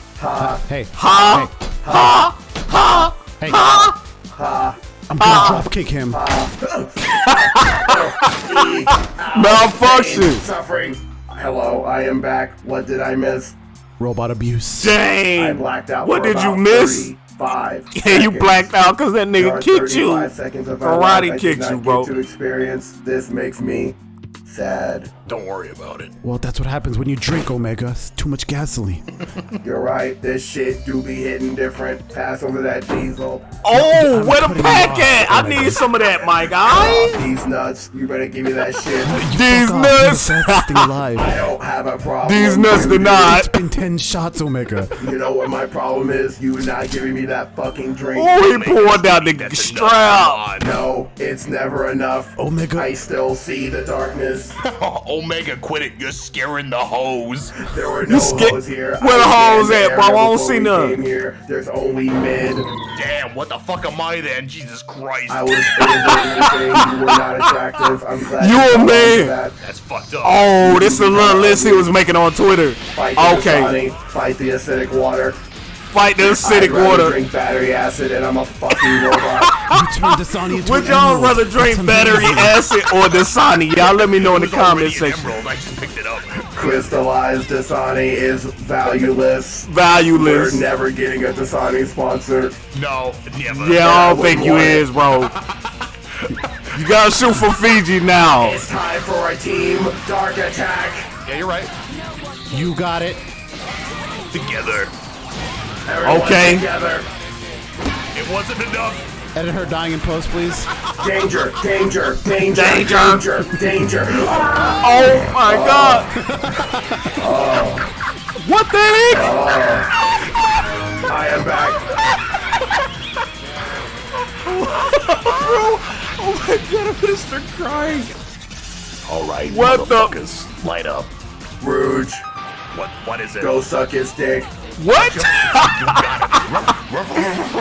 Hey, Ha. Ha. Ha. hey. Ha. Ha. I'm gonna ah. drop kick him. [LAUGHS] Malfunction. Suffering. Hello, I am back. What did I miss? Robot abuse. I blacked out. What for did you miss? Five. [LAUGHS] Yeah, you blacked out because that nigga kicked you. 35 seconds of my Karate life I did kicked you, bro. To experience this makes me sad. Don't worry about it. Well, that's what happens when you drink Omega. It's too much gasoline. [LAUGHS] You're right. This shit do be hitting different. Pass over that diesel. Oh, where the putting pack you at? on. I need some of that, my Off guy. these nuts. You better give me that shit. [LAUGHS] These Fuck the nuts. fastest [LAUGHS] alive. I don't have a problem. These nuts You did do. not. It's been 10 shots, Omega. You know what my problem is? You not giving me that fucking drink. Oh, he poured out the enough. strap. No, it's never enough. Omega. I still see the darkness. Oh, Omega, quit it. You're scaring the hose. There were no hoes here. Where the I hoes at, the bro? I area don't see none. came Here. There's only men. Damn, what the fuck am I then? Jesus Christ. I was able you were not attractive. I'm glad You a caught on to man. that. That's fucked up. Oh, this is a little list he was making on Twitter. Fight the Okay, Dasani, fight the acidic water. Fight the I'd acidic rather water. drink battery acid and I'm a fucking robot. [LAUGHS] You turned Dasani into Would y'all rather drink That's battery acid or the Dasani? Y'all let me know in the It comment section. Emerald. I just picked it up. Crystallized Dasani is valueless. Valueless. We're Valueless. never getting a Dasani sponsor. No, never. Yeah, I don't think you want it. is, bro. You gotta shoot for Fiji now. It's time for a team dark attack. Yeah, you're right. You got it. Together. Everyone Okay. Together. It wasn't enough. Edit her dying in post, please. Danger, danger, danger, Danger. danger, danger. Oh my god. What the heck? I am back. Oh my god, I'm gonna start crying. All right, What the- motherfuckers, light up. Rouge, What? What is it? go suck his dick. What?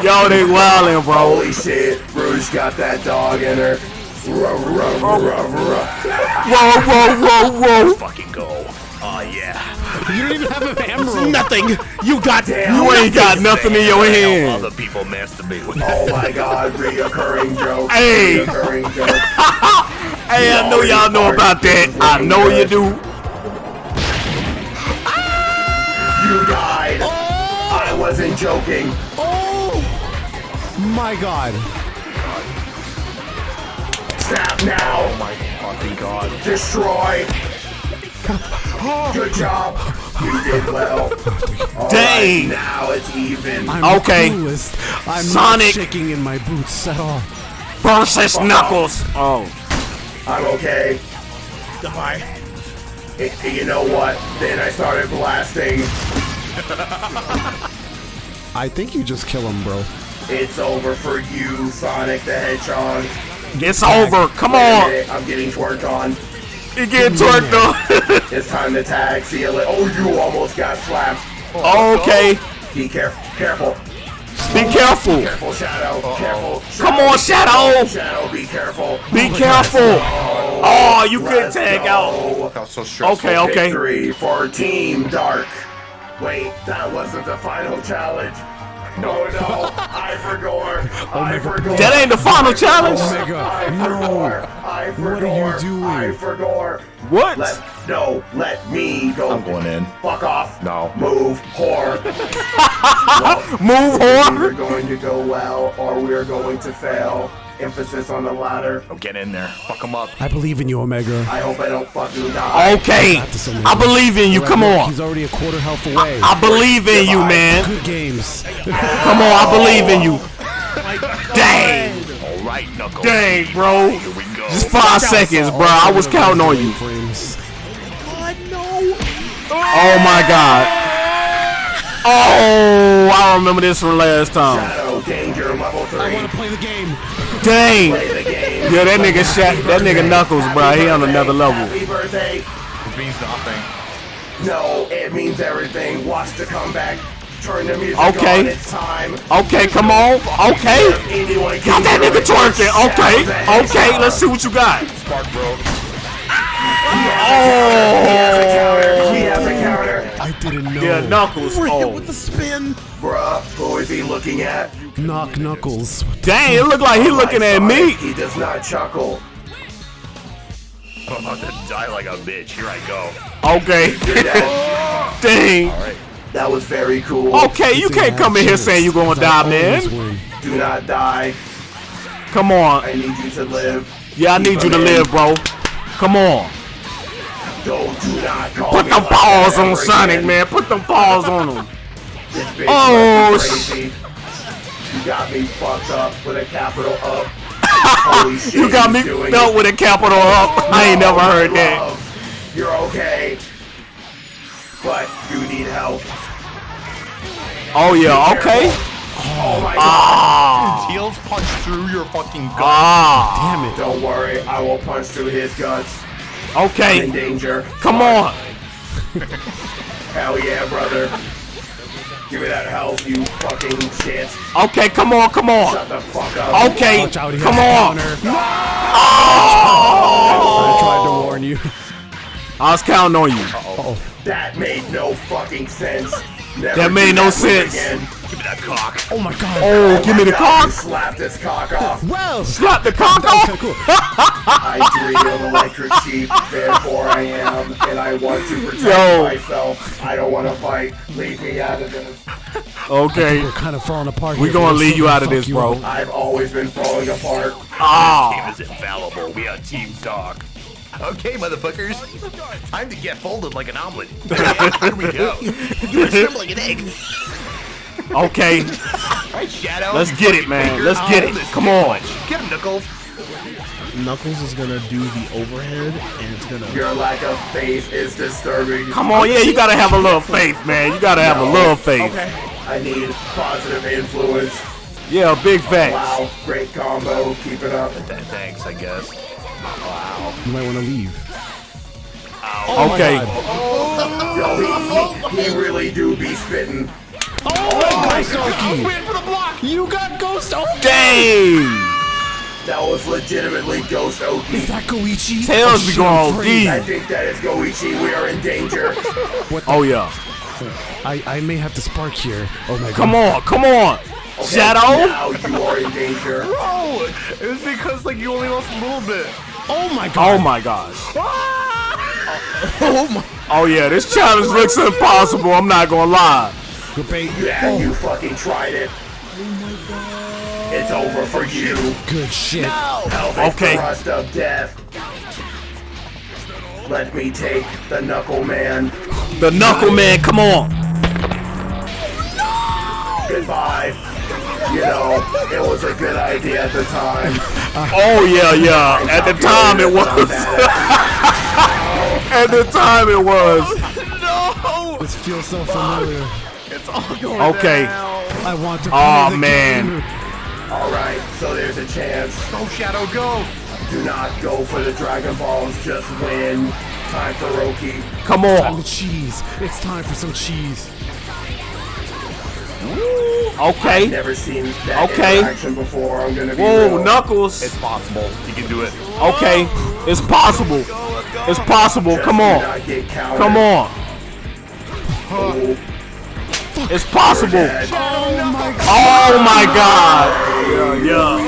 Yo, they wildin', bro. Holy shit, Bruce got that dog in her. Ruff, ruff, ruff, ruff. Oh. Whoa, whoa, whoa, whoa. [LAUGHS] Fucking go. Oh yeah. You don't even have an emerald. [LAUGHS] Nothing. You got Damn. You ain't got nothing in your hand. Other people masturbate with [LAUGHS] Oh my god, reoccurring joke. Hey. Reoccurring joke. Hey, I know y'all know about that. I know you do. You died. I wasn't joking. Oh my god. Snap now. Oh my fucking god. Destroy. [LAUGHS] Oh. Good job. You did well. [LAUGHS] All Dang. right, now it's even. I'm Okay. the coolest. I'm Sonic. not shaking in my boots at all. Versus Knuckles. Oh. I'm okay. Goodbye. Y- You know what? Then I started blasting. [LAUGHS] I think you just kill him, bro. It's over for you, Sonic the Hedgehog. It's over. Come on. minute, I'm getting twerked on. You get twerked on. [LAUGHS] It's time to tag. See you later. Oh, you almost got slapped. okay. Be careful. Careful. Be careful. Careful, Shadow. Careful. Come on, Shadow. Shadow, be careful. Be careful. Oh, oh you could Let's tag out. go. That was so stressful. Okay, okay. Victory for Team Dark. Wait, that wasn't the final challenge. No, no, I forgot. [LAUGHS] Oh I forgot. That ain't the final challenge. Oh Omega, I no. forgot. I forgot. What are you doing? I forgot. What? Let no, let me go. I'm going in. Fuck off. No. Move, [LAUGHS] whore. Move whore. We're going to go well, or we are going to fail. Emphasis on the latter. Oh, get in there. Fuck him up. I believe in you, Omega. I hope I don't fucking die. Okay. this, Omega. I believe in you. Come on. He's already a quarter health away. I believe in you, man. Good games. Come on. I believe in you. Dang. All right, Knuckles. Dang, bro. Here we go. Just five seconds, bro. I was counting on you. Frames. Oh my god. Oh, I remember this from last time. Shadow Danger level 3. I want to play the game. Dang. Play the game. Yeah, that nigga shot. That nigga Knuckles, bro. He on another level. Happy birthday. It means nothing. No, it means everything. Watch the comeback. Turn the music Okay. on. It's time. Okay, come on. Okay. Anyone Got that nigga twerking. Okay. Okay, let's see what you got. Spark, bro. Oh. He I didn't know. Yeah, Knuckles. Oh. With the spin. Bruh, who is he looking at? Knock Knuckles. Dang, it look like he looking at me. He does not chuckle. I'm about to die like a bitch. Here I go. Okay. That, [LAUGHS] Dang. that was very cool. Okay, you can't come in here saying you're gonna die, man. Do not die. Come on. I need you to live. Yeah, I need you to live, bro. Come on. Put me them like paws on Sonic, again. man. Put them paws on him. This bitch Oh, must be crazy. You got me fucked up with a capital up. [LAUGHS] Shit, You got me he's doing dealt with a capital up. I ain't never heard that. You're okay. But you need help. Oh yeah, okay. Oh my god. Ah, Tails punch through your fucking gut. ah. Damn it. Don't worry, I will punch through his guts. In Okay, danger. come on. [LAUGHS] Hell yeah, brother. Give me that health, you fucking shit. Okay, come on, come on. Shut the fuck up. Okay, Watch out, he come has a on. counter. I tried to warn you. I was counting on you. That made no fucking sense. Never That made no move sense. Again. Give me that cock. Oh my god. Oh, give me the God, cock. Slap this cock off. Well, Slap the cock that was kind off. of cool. I dream of electric sheep, therefore I am, and I want to protect Yo. myself. I don't want to fight. Leave me out of this. Okay, We're kind of falling apart. We're gonna leave you out of this, bro. I've always been falling apart. Ah. Team is infallible. We are Team Dog. Okay, motherfuckers. Time to get folded like an omelet. Here we go. You are scrambling an egg. Okay, Right, Shadow. let's get it, man. Let's get Oh, it. Come on. Get him, Knuckles. Knuckles is gonna do the overhead, and it's gonna. Your lack of faith is disturbing. Come on, yeah, you gotta have a little faith, man. You gotta have a little faith. Okay. I need positive influence. Yeah, big facts. Wow, great combo. Keep it up. Thanks, I guess. Wow. You might want to leave. Okay. Oh, Yo, he, he, he really do be spitting. Ghost Oki! You got Ghost Oki! Dang. That was legitimately Ghost Oki. Is that Goichi? Tails be shit, I'm going afraid. I think that is Goichi. We are in danger. [LAUGHS] what Oh yeah. I, I may have to spark here. Oh my god. Come on, come on. Shadow. Now you are in danger. Bro, it was because like you only lost a little bit. Oh my god. Oh my gosh. Ah! [LAUGHS] Oh, oh yeah, this challenge looks impossible. I'm not gonna lie. Good bait. Yeah, you fucking tried it. It's over for you. Good shit. Pelvic Okay. thrust of death. Let me take the Knuckle Man. The Knuckle Man, come on. Goodbye. You know, it was a good idea at the time. [LAUGHS] Oh yeah, yeah. At the time it was. [LAUGHS] At the time it was. No. This feels so familiar. Okay. I want to Oh the man. game. Alright, so there's a chance. Go, Shadow, go. Do not go for the Dragon Balls, just win. Time for Roki. Come on. Time on. to cheese. It's time for some cheese. Okay. Never seen that Okay. interaction before. I'm gonna be Whoa, real. Knuckles. It's possible. You can do it. Okay. It's possible. It's possible. Just Come on. not get countered. Come on. Oh, It's possible. dead. Oh my god. Yeah.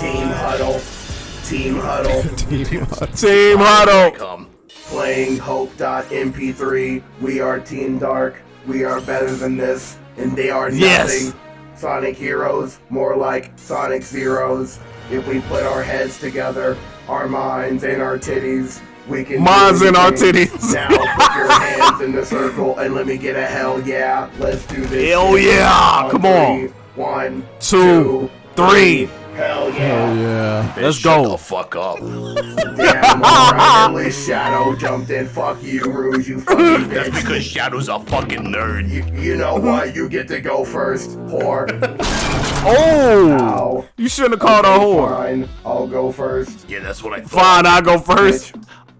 Team Huddle. [LAUGHS] Team Huddle. Team Huddle. Come. Playing Hope.mp3. We are Team Dark. We are better than this. And they are nothing. Yes. Sonic Heroes. More like Sonic Zeros. If we put our heads together, our minds, and our titties, We can Mine's in our anything. titties. Now put your hands in the circle and let me get a hell yeah. Let's do this. Hell shit. yeah. Come on. three. One, Two, three. Hell yeah. Yeah. Let's Shut go. the fuck up. [LAUGHS] Damn, alright, Shadow jumped in. Fuck you, Rouge, you [LAUGHS] fucking That's because Shadow's a fucking nerd. You, you know what? You get to go first, whore. [LAUGHS] Oh, Ow. you shouldn't have called her a whore. Fine, I'll go first. Yeah, that's what I thought. Fine, I go first.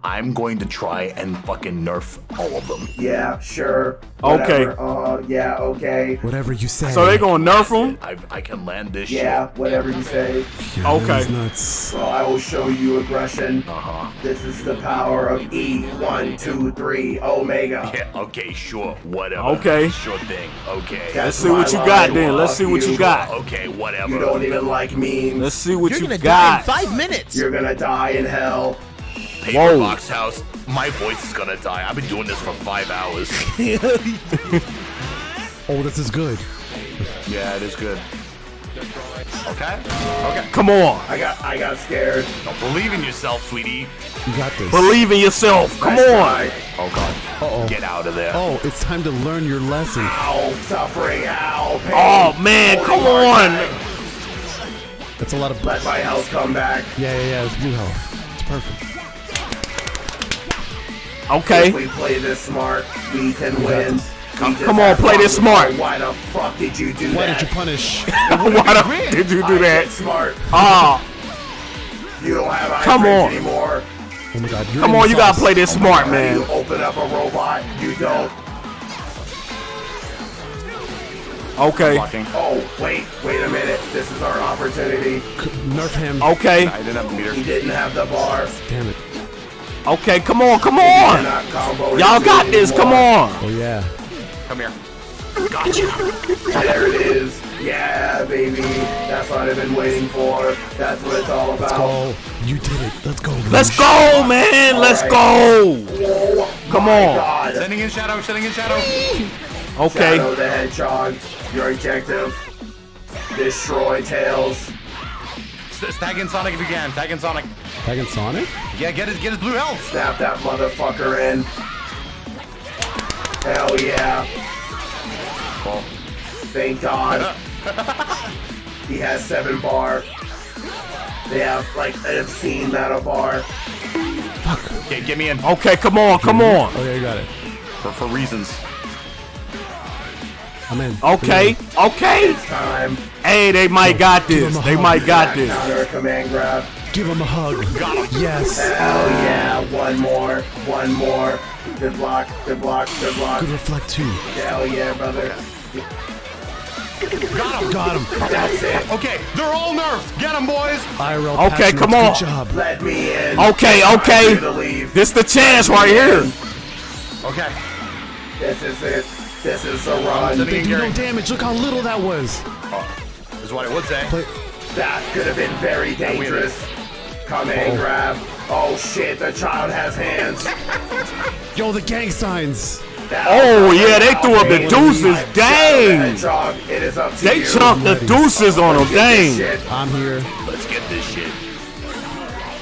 I'm going to try and fucking nerf all of them. Yeah, sure. Okay. Whatever. Uh, yeah, okay. Whatever you say. So they gonna nerf them? I, I can land this Yeah, whatever you say. Yeah, Okay. that was nuts. So I will show you aggression. Uh-huh. This is the power of E. One, two, three, Omega. Yeah, okay, sure, whatever. Okay. Sure thing, okay. Let's see what you got then. Let's see what you got. Okay, whatever. You don't even like memes. Let's see what You're you gonna die in got. five minutes. You're gonna die in hell. Paper Whoa. box house. My voice is gonna die. I've been doing this for five hours. [LAUGHS] Oh, this is good. yeah, it is good. Okay. Okay. Come on, I got I got scared. Don't believe in yourself, sweetie. You got this. believe in yourself. Come I on. tried. Oh god. Uh-oh. Get out of there. Oh, it's time to learn your lesson. Ow, suffering, ow, pain. Oh man, Holy come on. attack. That's a lot of. Let my health come back. Yeah, yeah, yeah. It's blue health. It's perfect. Okay. If we play this smart, we can win. We come on, play this smart. Why the fuck did you do Why that? did you punish? [LAUGHS] Why the did you do I that? smart. Ah, You don't have eye Come on. anymore. Oh my god. Come on, you sauce. gotta play this smart, You man. open up a robot, you don't. Okay. Oh, wait, wait a minute. This is our opportunity. Nerf him. Okay. I didn't have a meter. He didn't have the bar. Damn it. Okay. Come on. Come on. Y'all got this. Come on. Oh yeah. Come here. There it is. Yeah, baby. That's what I've been waiting for. That's what it's all about. Oh, you did it. Let's go. Let's go, man. Let's go. Oh, Come my on. God. Sending in shadow, sending in shadow. Okay. Shadow the Hedgehog. Your objective. Destroy Tails. S- Tag in Sonic if you can. Tag in Sonic. Tagging Sonic? Yeah, get his get his blue health. Snap that motherfucker in. Hell yeah. Well, Thank God. [LAUGHS] he has seven bar. They have like an obscene amount of bar. okay, get me in Okay. Come on. Come on. Oh yeah, you got it. for, for reasons. I'm in. Okay. Okay. Time. Hey, they might oh, got this. They might got this. Counter command grab. Give him a hug. Yes. Hell yeah. One more. One more. Good block. Good block. Good block. Good reflect too. Hell yeah, brother. Got him. Got him. That's it. Okay, they're all nerfed. Get them, boys. IRL Okay, come on. Good job. Let me in. Okay, okay. for you. This the chance right here. Okay. This is it. This is a Sending run. in They do no damage. Look how little that was. This is what I would say. Play. That could have been very dangerous. Command oh. grab. Oh shit, the child has hands. [LAUGHS] Yo, the gang signs. Oh yeah, they threw up the deuces. Dang. Hedgehog, it is up to They you. chunked the deuces on them. Dang. I'm here. Let's get this shit.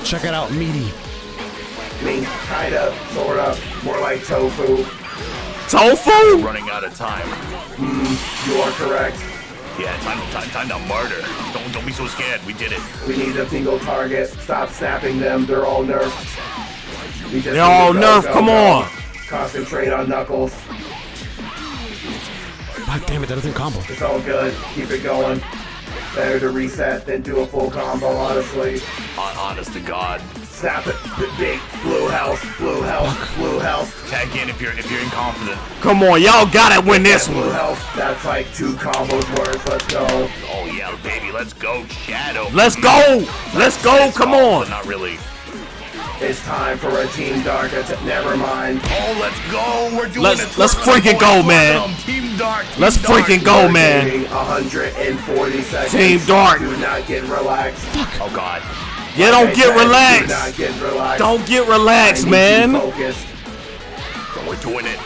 Check it out, meaty. I mean, kinda, sorta, more like tofu. Tofu? Running out of time. Hmm, you are correct. Yeah, time, time, time to murder. Don't, don't be so scared. We did it. We need a single target. Stop snapping them. They're all nerfed. We just They're all go, nerfed. go, Come go. on. Concentrate on Knuckles. God damn it, that doesn't combo. It's all good. Keep it going. Better to reset than do a full combo, honestly. Hon- Honest to God. Snap it. B- Big blue health, blue health, blue health, Tag in if you're if you're inconfident. Come on, y'all gotta win this blue one. health. That's like two combos worth. Let's go. Oh yeah, baby, let's go, Shadow. Let's go. Let's go. Come But on. not really. It's time for a Team Dark attack. Never mind. Oh, let's go. We're doing Let's- it. let's freaking go go, man. Team Dark. Team Let's Dark. freaking go, We're man. 140 seconds. Team Dark. Do not get relaxed. Oh God. You don't get relaxed. get relaxed. Don't get relaxed, man. Focused. We're doing it.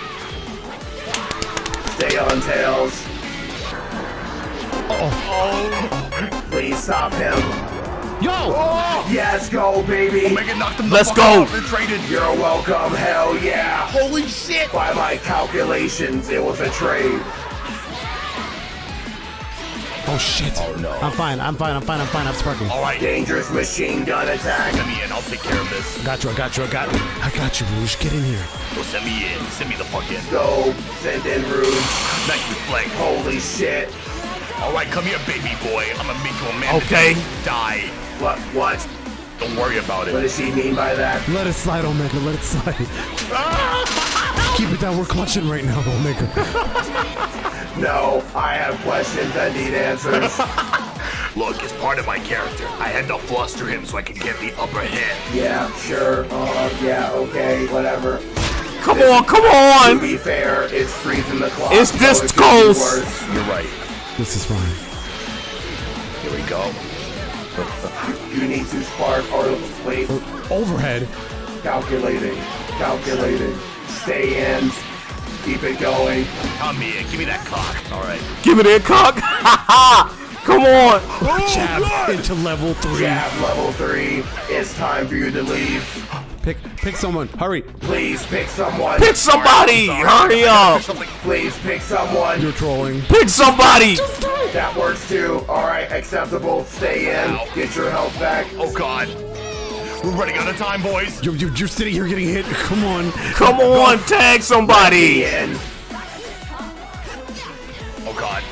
Stay on tails. Oh. Please stop him. Yo! Oh. Yes, go, baby. Omega knocked him the Let's go. out and traded. You're welcome. Hell yeah. Holy shit! By my calculations, it was a trade. Oh shit. Oh, no. I'm fine. I'm fine. I'm fine. I'm fine. I'm sparking. All right, Dangerous machine gun attack. send me in. I'll take care of this. Got you. I got you. I got. I got you, Rouge. Get in here. Go send me in. Send me the fuck in. Go. Send in Rouge. Nice flank. Holy shit. All right, come here, baby boy. I'm gonna make you a man. Okay. Die. What? What? Don't worry about it. What does she mean by that? Let it slide, Omega. Let it slide. Ah! Keep it down. We're clutching right now, Omega. [LAUGHS] No, I have questions that need answers. [LAUGHS] Look, as part of my character, I had to fluster him so I could get the upper hand. yeah, sure. Uh, yeah, okay, whatever. Come on, come on! To on. be fair, it's freezing the clock. It's so this it could be close. worse. You're right. This is fine. Here we go. [LAUGHS] You need to spark or wait. Overhead. Calculating. Calculating. Stay in. Keep it going. Come here. Give me that cock. All right. Give me that cock. [LAUGHS] come on. Oh, Jab into level three. Jab level three. It's time for you to leave. Pick, pick someone. Hurry. Please pick someone. Pick somebody. Hurry up. Please pick someone. You're trolling. Pick somebody. That works too. Alright, acceptable. Stay in. Get your health back. Oh God. We're running out of time, boys. You're, you're, you're sitting here getting hit. Come on. Come on, tag somebody. In. Oh God.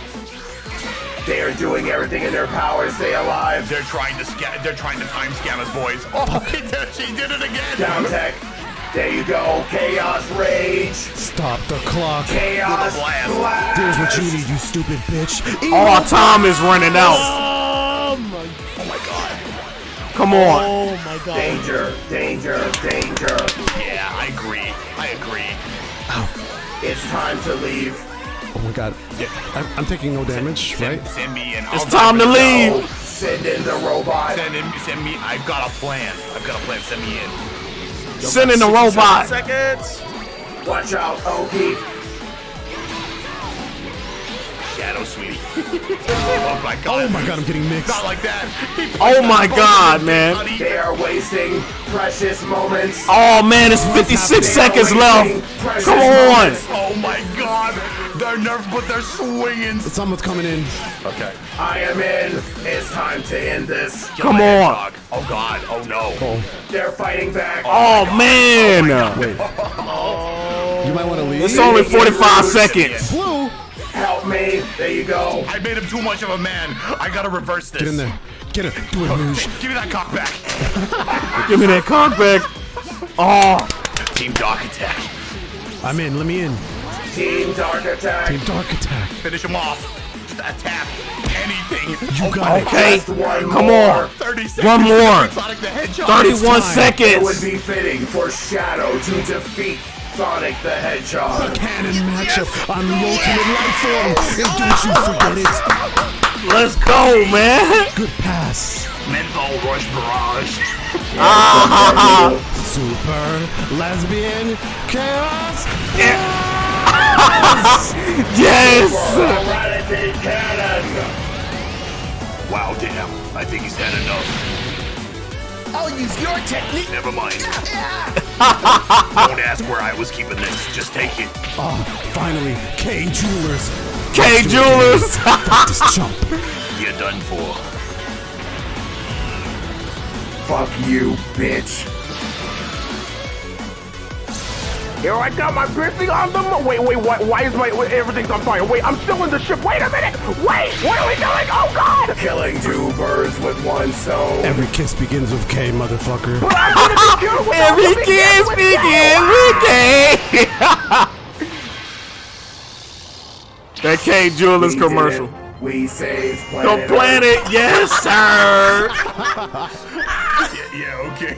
They are doing everything in their power to stay alive. They're trying to sca- They're trying to time scam us, boys. Oh, [LAUGHS] she did it again. Down tech. There you go. Chaos rage. Stop the clock. Chaos blast. blast. Here's what you need, you stupid bitch. All time is running out. Oh. Oh my God. Come on. Oh my god. Danger, danger, danger. Yeah, I agree. I agree. It's time to leave. Oh my god. I'm, I'm taking no damage, Send, right? send me in. It's I'll time to die for this. leave. Oh, send in the robot. Send in. Send me. I've got a plan. I've got a plan. Send me in. Send in the robot. Seconds. Watch out, Oki. Shadow, sweetie. [LAUGHS] oh my God. Oh my god, I'm getting mixed. Not like that. Oh my God, man. They are wasting precious moments. Oh man, it's 56 seconds left. Come on. moments. Oh my God. They're nerfed, but they're swinging. Someone's coming in. Okay. I am in. It's time to end this. Come my on. hedgehog. Oh God. Oh no. They're fighting back. Oh, oh man. Wait. [LAUGHS] You might want to leave. It's only 45 seconds. Blue. Help me. There you go. I made him too much of a man. I gotta reverse this. Get in there. Get it. Do it, Rouge. Give me that cock back. [LAUGHS] Give me that cock back. Oh, Team Dark Attack. I'm in. Let me in. Team Dark Attack. Team Dark Attack. Finish him off. Just attack. Anything. You got it. okay. Come more. on. 30 seconds. One more. Sonic the Hedgehog. 31 It would seconds. be fitting for Shadow to defeat Sonic the Hedgehog. Canon matchup on the ultimate life form. And don't you forget it. Let's go, man. Good pass. Menthol Rush Barrage. [LAUGHS] Super lesbian chaos. [LAUGHS] Yes. Eradicate Wow, damn. I think he's had enough. I'll use your technique. Never mind. [LAUGHS] Don't ask where I was keeping this. Just take it. Oh, finally. K Jewelers. K Jewelers. This jump. [LAUGHS] You're done for. Fuck you, bitch. Here I got my briefing on the mo- Wait, wait, why, why is my wait, everything's on fire? Wait, I'm still in the ship. Wait a minute. Wait, what are we doing? Oh God! Killing two birds with one stone. Every kiss begins with K, motherfucker. But I'm gonna be [LAUGHS] killed with Every kiss begins with K. [LAUGHS] that K Jewelers We did commercial. We saved The planet. Earth. planet, yes, sir. [LAUGHS] Yeah, yeah okay.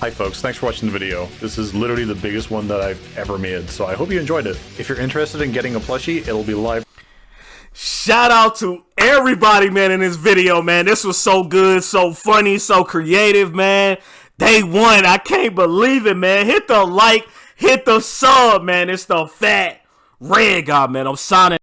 Hi folks, thanks for watching the video. This is literally the biggest one that I've ever made, so I hope you enjoyed it. If you're interested in getting a plushie, it'll be live Shout out to everybody, man, in this video, man. This was so good, so funny, so creative, man. Day one, I can't believe it, man. Hit the like, hit the sub, man. It's the fat red guy, man. I'm signing.